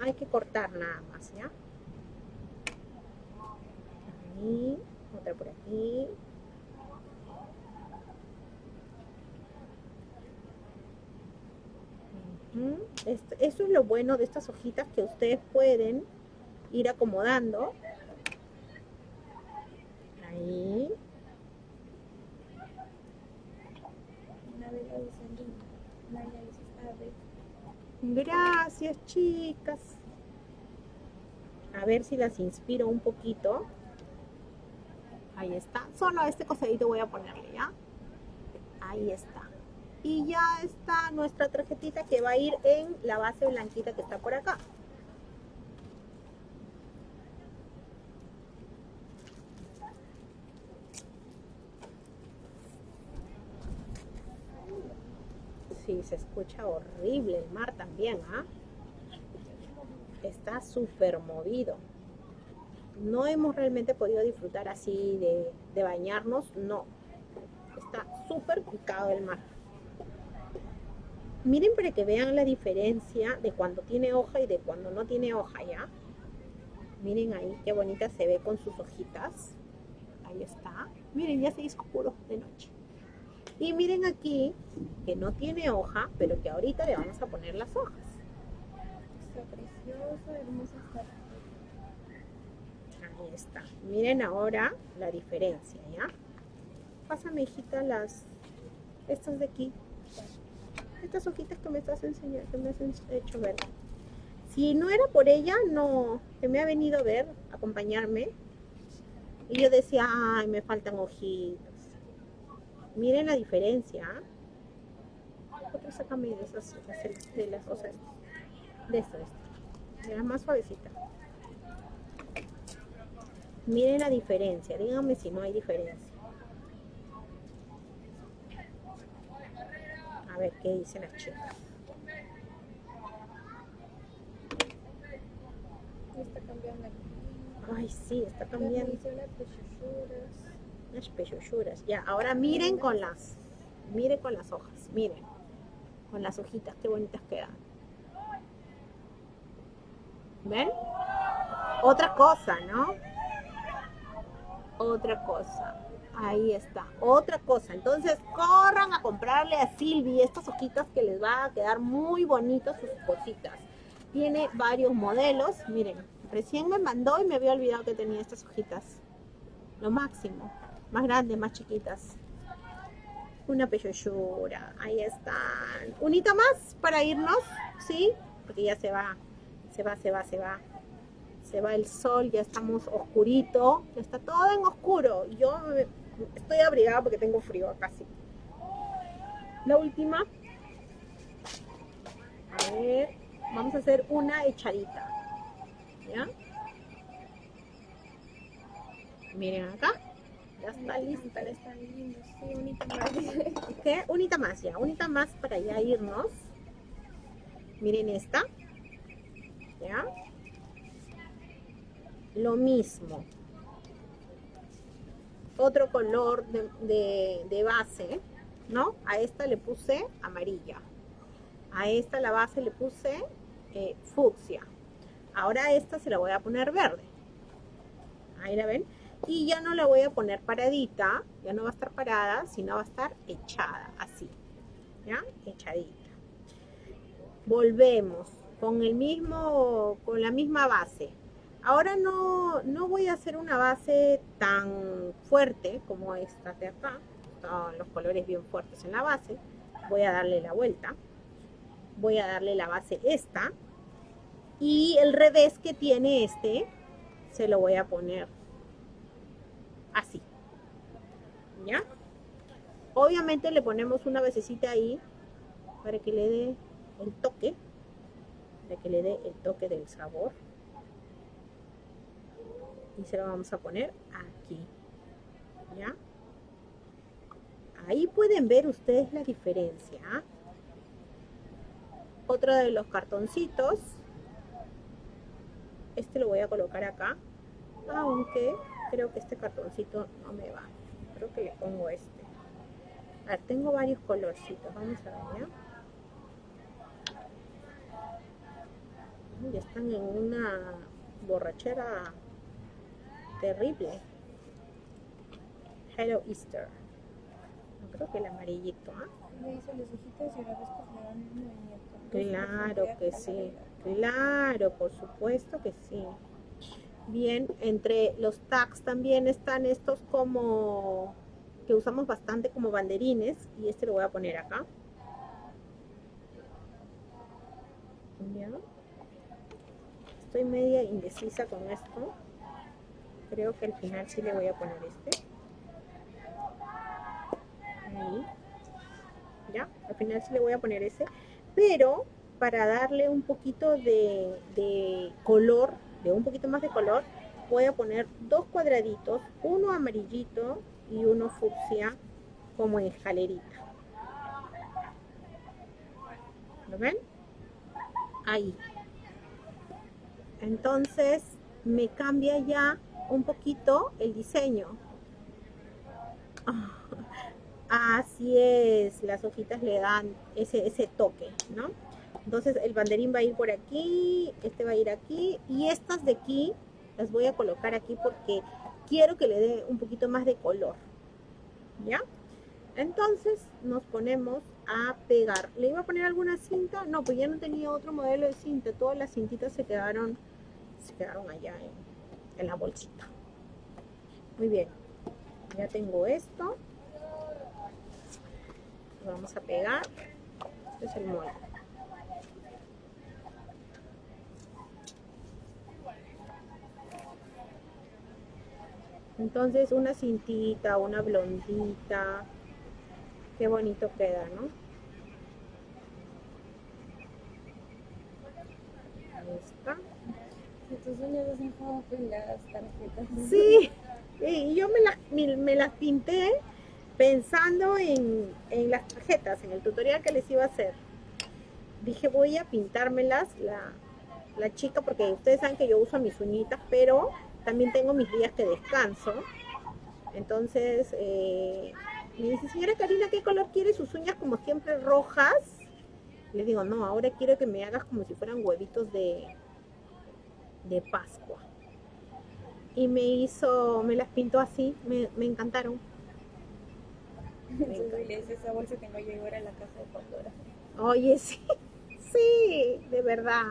Hay que cortar nada más, ¿ya? Otra por aquí. Eso es lo bueno de estas hojitas que ustedes pueden ir acomodando. Ahí. Gracias, chicas. A ver si las inspiro un poquito. Ahí está. Solo este cosadito voy a ponerle, ¿ya? Ahí está. Y ya está nuestra tarjetita que va a ir en la base blanquita que está por acá. Sí, se escucha horrible el mar también, ¿ah? Está súper movido. No hemos realmente podido disfrutar así de, de bañarnos, no. Está súper picado el mar. Miren para que vean la diferencia de cuando tiene hoja y de cuando no tiene hoja, ¿ya? Miren ahí qué bonita se ve con sus hojitas. Ahí está. Miren, ya se hizo oscuro de noche. Y miren aquí que no tiene hoja, pero que ahorita le vamos a poner las hojas. Está precioso. Ahí está. Miren ahora la diferencia, ¿ya? Pásame, hijita, las... Estas de aquí. Estas hojitas que me estás enseñando, que me has hecho ver. Si no era por ella, no... Que me ha venido a ver, a acompañarme. Y yo decía, ay, me faltan hojitas. Miren la diferencia. ¿ah? Otra sácame de esas, de las cosas. De esto, de esto. De la más suavecita. Miren la diferencia, díganme si no hay diferencia. A ver qué dicen las chicas. Está cambiando. Ay, sí, está Las cambiando. mediciones pechuchuras. Las pechuchuras. Ya, ahora miren con las, miren con las hojas, miren. Con las hojitas, qué bonitas quedan. ¿Ven? Otra cosa, ¿no? Otra cosa. Ahí está. Otra cosa. Entonces, corran a comprarle a Silvi estas hojitas que les va a quedar muy bonitas sus cositas. Tiene varios modelos. Miren, recién me mandó y me había olvidado que tenía estas hojitas. Lo máximo. Más grandes, más chiquitas. Una pechochura. Ahí están. Unita más para irnos, ¿sí? Porque ya se va. Se va, se va, se va. Se va el sol, ya estamos oscurito. Ya está todo en oscuro. Yo estoy abrigada porque tengo frío acá, sí. La última. A ver. Vamos a hacer una echadita. ¿Ya? Miren acá. Ya está lista. Está lindo, sí, unita más. ¿Qué? Unita más ya, unita más para ya irnos. Miren esta. ¿Ya? Lo mismo. Otro color de, de, base, ¿no? A esta le puse amarilla. A esta la base le puse eh, fucsia. Ahora a esta se la voy a poner verde. Ahí la ven. Y ya no la voy a poner paradita, ya no va a estar parada, sino va a estar echada, así. ¿Ya? Echadita. Volvemos con el mismo, con la misma base. Ahora no, no voy a hacer una base tan fuerte como esta de acá. Están los colores bien fuertes en la base. Voy a darle la vuelta voy a darle la base esta y el revés que tiene este se lo voy a poner así ¿ya? obviamente le ponemos una basecita ahí para que le dé el toque para que le dé el toque del sabor y se lo vamos a poner aquí ¿ya? ahí pueden ver ustedes la diferencia ¿ah? otro de los cartoncitos este lo voy a colocar acá aunque creo que este cartoncito no me va creo que le pongo este a ver, tengo varios colorcitos vamos a ver ya están en una borrachera terrible Hello Easter creo que el amarillito ¿ah? Movimiento. Claro que sí, claro, por supuesto que sí. Bien, entre los tags también están estos como que usamos bastante como banderines y este lo voy a poner acá. ¿Ya? Estoy media indecisa con esto. Creo que al final sí le voy a poner este. Ahí. ¿Ya? Al final sí le voy a poner ese pero para darle un poquito de, color, de un poquito más de color, voy a poner dos cuadraditos, uno amarillito y uno fucsia como en escalerita. ¿Lo ven? Ahí. Entonces me cambia ya un poquito el diseño. Así es, las hojitas le dan ese, ese toque, ¿no? Entonces el banderín va a ir por aquí, este va a ir aquí y estas de aquí las voy a colocar aquí porque quiero que le dé un poquito más de color, ¿ya? Entonces nos ponemos a pegar. ¿Le iba a poner alguna cinta? No, pues ya no tenía otro modelo de cinta. Todas las cintitas se quedaron, se quedaron allá en la bolsita. Muy bien. Ya tengo esto. Vamos a pegar. Este es el molde. Entonces una cintita una blondita. Qué bonito queda no está tarjetas sí y yo me las, pinté pensando en, las tarjetas, en el tutorial que les iba a hacer, dije voy a pintármelas la, la chica, porque ustedes saben que yo uso mis uñitas, pero también tengo mis días que descanso. Entonces, eh, me dice, señora Karina, ¿qué color quiere sus uñas como siempre rojas? Les digo, no, ahora quiero que me hagas como si fueran huevitos de, de Pascua. Y me hizo, me las pintó así, me, me encantaron. esa bolsa que no llegó a la casa de Pandora. Oye, sí, sí, de verdad.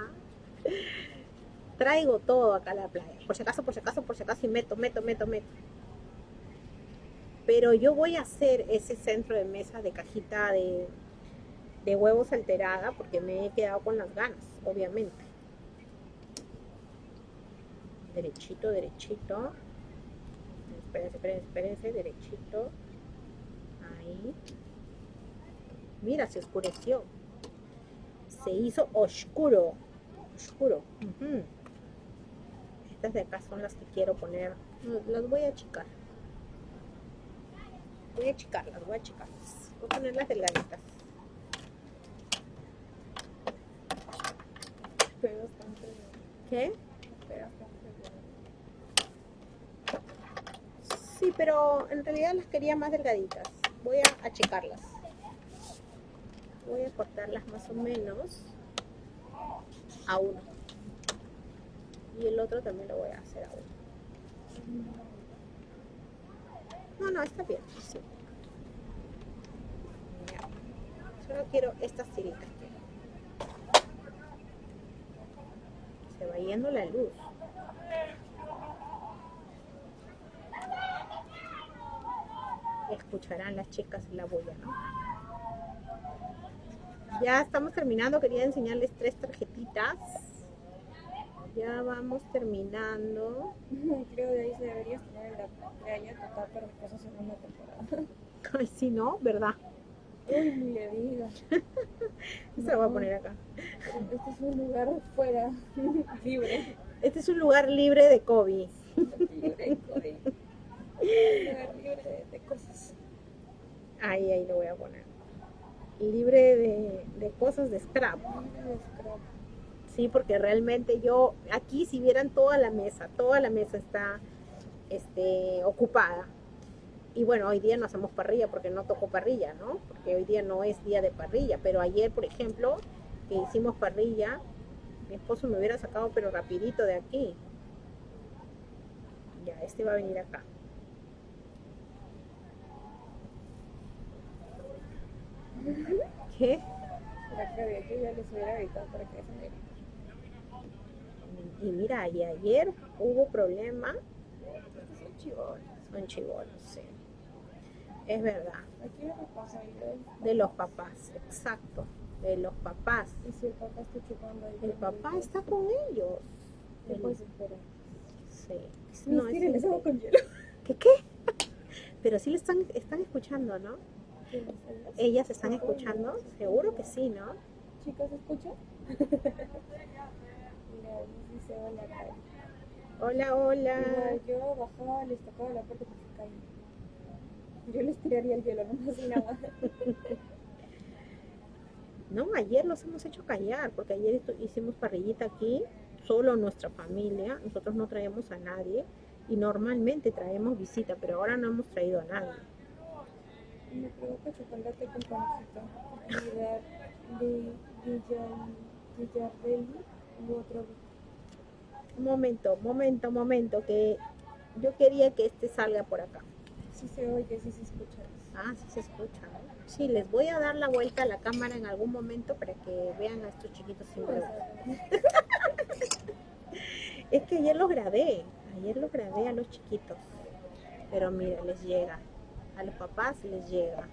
Traigo todo acá a la playa. Por si acaso, por si acaso, por si acaso, y meto, meto, meto, meto. Pero yo voy a hacer ese centro de mesa de cajita de, de huevos alterada porque me he quedado con las ganas, obviamente. Derechito, derechito. Espérense, espérense, espérense, derechito. Mira, se oscureció. Se hizo oscuro. Oscuro. Estas de acá son las que quiero poner. Las voy a achicar. Voy a achicarlas, voy a achicarlas. Voy a ponerlas delgaditas. ¿Qué? Pero bastante bien. Sí, pero en realidad las quería más delgaditas. Voy a achicarlas. Voy a cortarlas más o menos a uno. Y el otro también lo voy a hacer a uno. No, no, está bien. Sí. Solo quiero estas tiritas. Se va yendo la luz. Escucharán las chicas la bulla, ¿no? Ya estamos terminando. Quería enseñarles tres tarjetitas. Ya vamos terminando. Creo de ahí se deberías tener en la playa total para que esa segunda temporada. Ay, sí, ¿no? ¿Verdad? Uy, ni le digas. Se lo voy a poner acá. Este es un lugar fuera, libre. Este es un lugar libre de COVID. Libre, COVID. Un lugar libre de, de cosas. Ahí, ahí lo voy a poner. Libre de, de cosas de scrap. Libre de scrap. Sí, porque realmente yo, aquí si vieran toda la mesa, toda la mesa está este, ocupada. Y bueno, hoy día no hacemos parrilla porque no tocó parrilla, ¿no? Porque hoy día no es día de parrilla. Pero ayer, por ejemplo, que hicimos parrilla, mi esposo me hubiera sacado pero rapidito de aquí. Ya, este va a venir acá. ¿Qué? La que de que ya les hubiera gritado para que se Y mira, y ayer hubo problema. Estos son chivones. Son chivolos, sí. Es verdad. Aquí es responsabilidad. De los papás, exacto. De los papás. Y si el papá está chupando ahí. El papá está con ellos. ¿Qué puedes esperar? Sí. No, es. ¿Qué qué? Pero sí le están, están escuchando, ¿no? ¿Ellas? Están escuchando, seguro que sí, ¿no? Chicas, ¿escuchan? Mira, dice hola. Hola, yo bajaba, les tocaba la puerta porque se caían. Yo les tiraría el hielo, no así nada. No, ayer los hemos hecho callar, porque ayer hicimos parrillita aquí, solo nuestra familia, nosotros no traemos a nadie y normalmente traemos visita, pero ahora no hemos traído a nadie. Me provoca chocolate con panecito. Mira, de Villardelli u otro. Un momento, momento, momento, que yo quería que este salga por acá. Sí se oye, sí se escucha. Ah, sí se escucha. ¿no? Sí, les voy a dar la vuelta a la cámara en algún momento para que vean a estos chiquitos sin. Es que ayer los grabé, ayer los grabé a los chiquitos. Pero mira, les llega. A los papás les llega.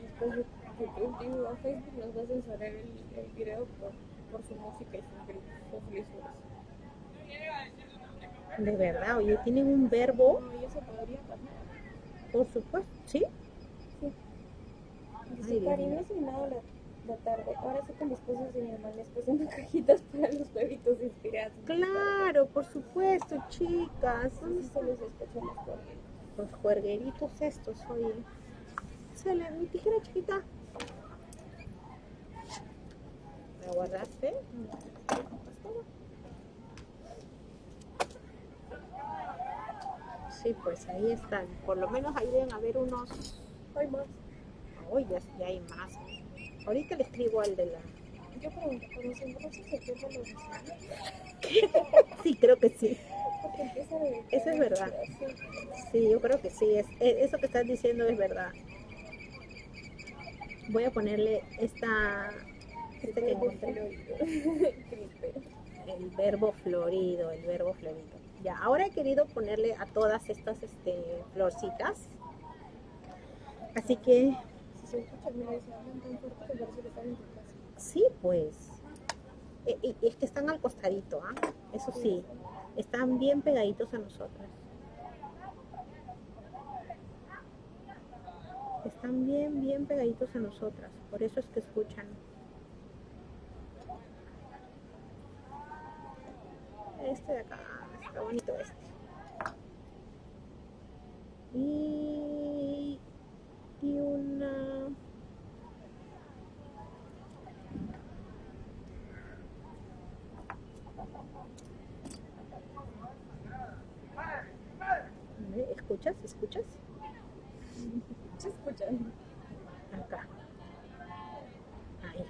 Después de YouTube, digo, Facebook nos va a censurar el, el video por, por su música y sus gritos, lisuras. De verdad, oye, tienen un verbo, No, y eso podría pasar. por supuesto, ¿sí? Dice, mío. no he la, la tarde. Ahora sé que mis cosas de mi mamá les pasan cajitas para los bebitos inspirados. Claro, por supuesto, chicas. ¿Dónde Así se los cuernos. Los juergueritos estos, oye. Sale, mi tijera chiquita. ¿La guardaste? Sí, pues ahí están. Por lo menos ahí deben haber unos. Hay más. Uy, ya, ya hay más. Ahorita le escribo al de la. Yo pregunto, ¿pero los embarazos se pierden los deseos? Sí, creo que sí. Porque empieza a beber. Eso es verdad. Sí, yo creo que sí. Es, e- eso que estás diciendo es verdad. Voy a ponerle esta. Este que encontré. El verbo florido, el verbo florido. Ya, ahora he querido ponerle a todas estas este, florcitas. Así que, Si se escucha, hablan tan fuerte que parece que están. Sí, pues. E- y- es que están al costadito, ¿ah? Eso sí, están bien pegaditos a nosotras. Están bien, bien pegaditos a nosotras. Por eso es que escuchan. Este de acá, está bonito este. Y ¿Escuchas? ¿Escuchas? Se escuchan. Acá. Ahí.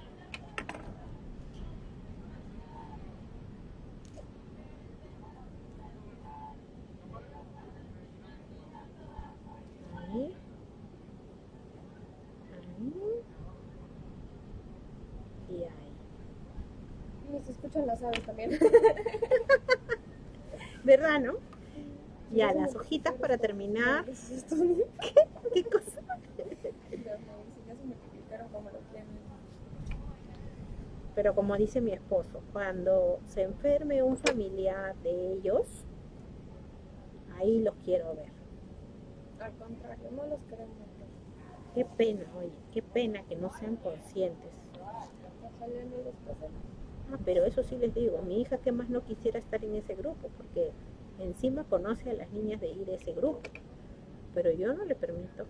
Ahí. Ahí. Y ahí. Y se escuchan las aves también. ¿Verdad, no? Ya, las hojitas para terminar. ¿Qué cosa? Pero como dice mi esposo, cuando se enferme un familiar de ellos, ahí los quiero ver. Al contrario, no los queremos matar. Qué pena, oye, qué pena que no sean conscientes. Ah, pero eso sí les digo, mi hija que más no quisiera estar en ese grupo, porque encima conoce a las niñas de ir a ese grupo, pero yo no le permito.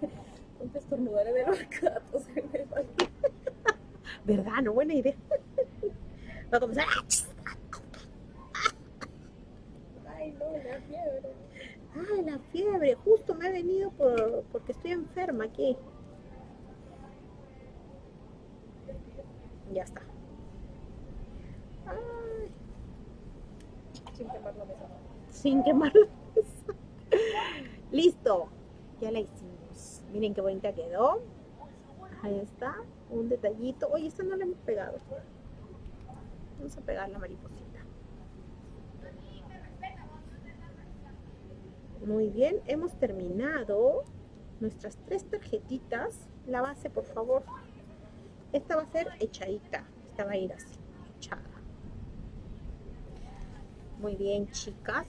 Ponte estornudar en el mercado, se me va. ¿Verdad? No, buena idea. Va a comenzar. Ay, no, la fiebre. Ay, la fiebre, justo me ha venido por, porque estoy enferma aquí. Ya está. Sin quemar la mesa. sin quemar la mesa. Listo, ya la hicimos. Miren qué bonita quedó. Ahí está, un detallito. Oye, esta no la hemos pegado. Vamos a pegar la mariposita. Muy bien, hemos terminado nuestras tres tarjetitas. La base, por favor. Esta va a ser echadita. Esta va a ir así, echada. Muy bien, chicas.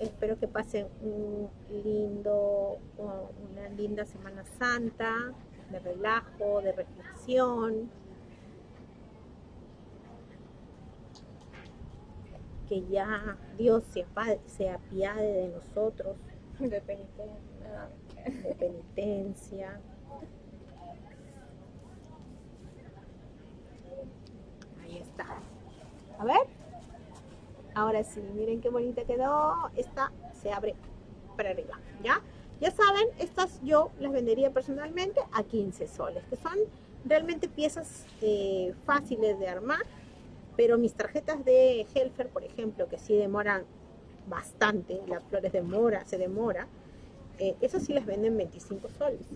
Espero que pasen un lindo, una linda Semana Santa, de relajo, de reflexión. Que ya Dios se, se apiade de nosotros, De penitencia. de penitencia. Ahí está. A ver. Ahora sí, miren qué bonita quedó. Esta se abre para arriba, ¿ya? Ya saben, estas yo las vendería personalmente a 15 soles, que son realmente piezas eh, fáciles de armar, pero mis tarjetas de Helfer, por ejemplo, que sí demoran bastante, las flores de mora, se demora, eh, esas sí las venden 25 soles.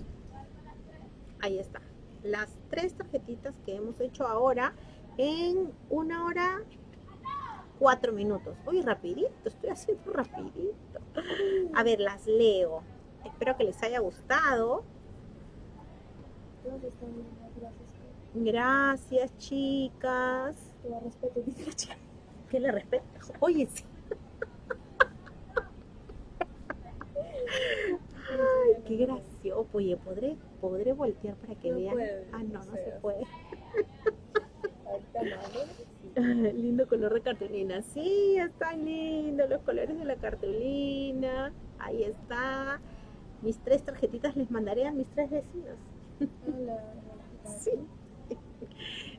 Ahí está. Las tres tarjetitas que hemos hecho ahora en una hora, cuatro minutos. Uy, rapidito, estoy haciendo rapidito. A ver, las leo. Espero que les haya gustado. Gracias. Chicas. Te lo respeto, dice la chica. Que le respeto. Oye, sí. Ay, qué gracioso. Oye, ¿podré, podré voltear para que No vean? puede, ah, no, no no se puede. Lindo color de cartulina. Sí, están lindos los colores de la cartulina. Ahí está. Mis tres tarjetitas les mandaré a mis tres vecinos. Hola. Sí.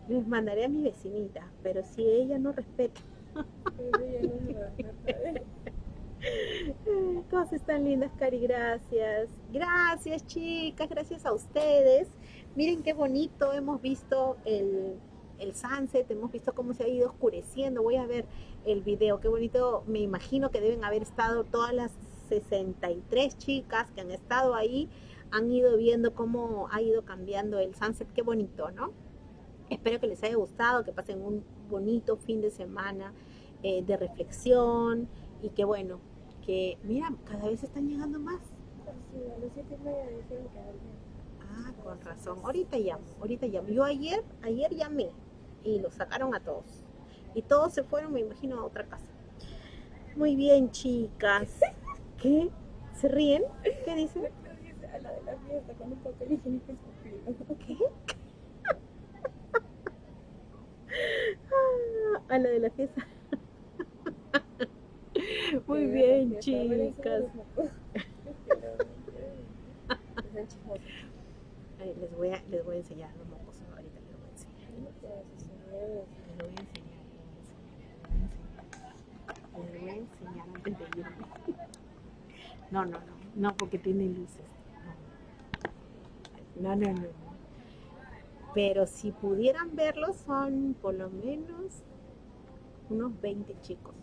Les mandaré a mi vecinita, pero si ella no respeta. Cosas tan lindas, Cari, gracias. Gracias, chicas, gracias a ustedes. Miren qué bonito, hemos visto el, el sunset, hemos visto cómo se ha ido oscureciendo. Voy a ver el video, qué bonito. Me imagino que deben haber estado todas las 63 chicas que han estado ahí, han ido viendo cómo ha ido cambiando el sunset. Qué bonito, ¿no? Espero que les haya gustado, que pasen un bonito fin de semana eh, de reflexión y que bueno, que mira, cada vez están llegando más. Sí, a siete. Ah, con razón. Ahorita llamo, ahorita llamo. Yo ayer, ayer llamé y los sacaron a todos. Y todos se fueron, me imagino, a otra casa. Muy bien, chicas. ¿Qué? ¿Se ríen? ¿Qué dicen? A la de la fiesta con un papel higiénico escupido. ¿Qué? A la de la fiesta. Muy bien, chicas. Les voy a, les voy a enseñar los ustedes les voy a enseñar. Les voy a enseñar. No, no, no. No, porque tiene luces. No, no, no. Pero si pudieran verlos son por lo menos unos 20 chicos.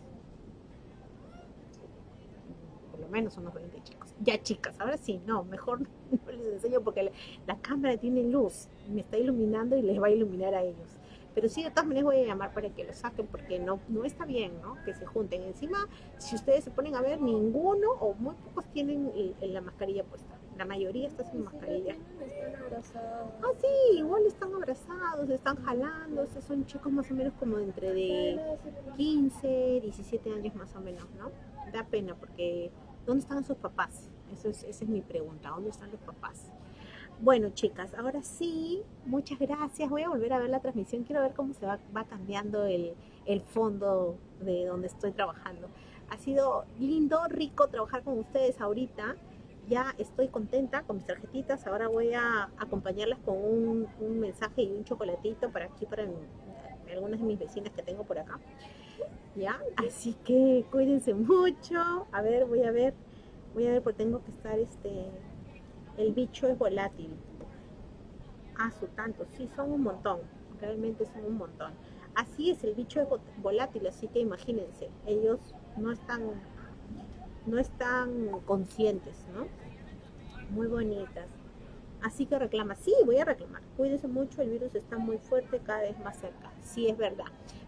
Por lo menos unos 20 chicos. Ya chicas, ahora sí, no, mejor no les enseño porque la cámara tiene luz, me está iluminando y les va a iluminar a ellos. Pero sí, de todas maneras voy a llamar para que lo saquen porque no, no está bien, ¿no? Que se junten. Encima, si ustedes se ponen a ver, ninguno o muy pocos tienen el- el- la mascarilla puesta. La mayoría está sin mascarilla. Están abrazados. Ah, sí, igual están abrazados, están jalando. Estos son chicos más o menos como entre de 15, 17 años más o menos, ¿no? Da pena porque ¿dónde están sus papás? Eso es, esa es mi pregunta, ¿dónde están los papás? Bueno, chicas, ahora sí, muchas gracias. Voy a volver a ver la transmisión. Quiero ver cómo se va, cambiando el, el fondo de donde estoy trabajando. Ha sido lindo, rico trabajar con ustedes ahorita. Ya estoy contenta con mis tarjetitas. Ahora voy a acompañarlas con un, un mensaje y un chocolatito para aquí, para algunas de mis vecinas que tengo por acá. ¿Ya? Así que cuídense mucho. A ver, voy a ver. Voy a ver porque tengo que estar este el bicho es volátil. Ah, su tanto, sí, son un montón, realmente son un montón. Así es, el bicho es vo- volátil, así que imagínense, ellos no están, no están conscientes, ¿no? Muy bonitas. Así que reclama, sí, voy a reclamar. Cuídense mucho, el virus está muy fuerte, cada vez más cerca. Sí, es verdad.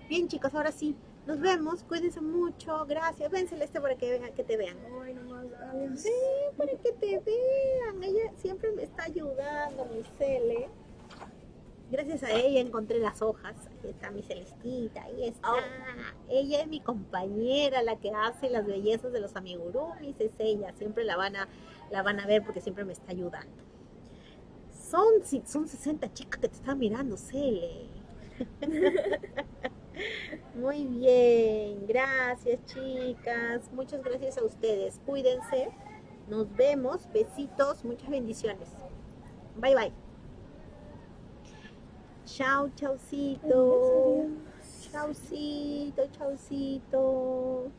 Bien, chicas, ahora sí, nos vemos, cuídense mucho, gracias. Ven, Celeste, para que, que te vean. Sí, para que te vean. Ella siempre me está ayudando, mi Cele. Gracias a ella encontré las hojas. Ahí está mi Celestita, ahí está. Ella es mi compañera, la que hace las bellezas de los amigurumis, es ella. Siempre la van a, la van a ver porque siempre me está ayudando. Son, son 60 chicas que te están mirando, Cele. Muy bien, gracias chicas, muchas gracias a ustedes, cuídense, nos vemos, besitos, muchas bendiciones. Bye bye. Chao, chaucito. Chaucito, chaucito.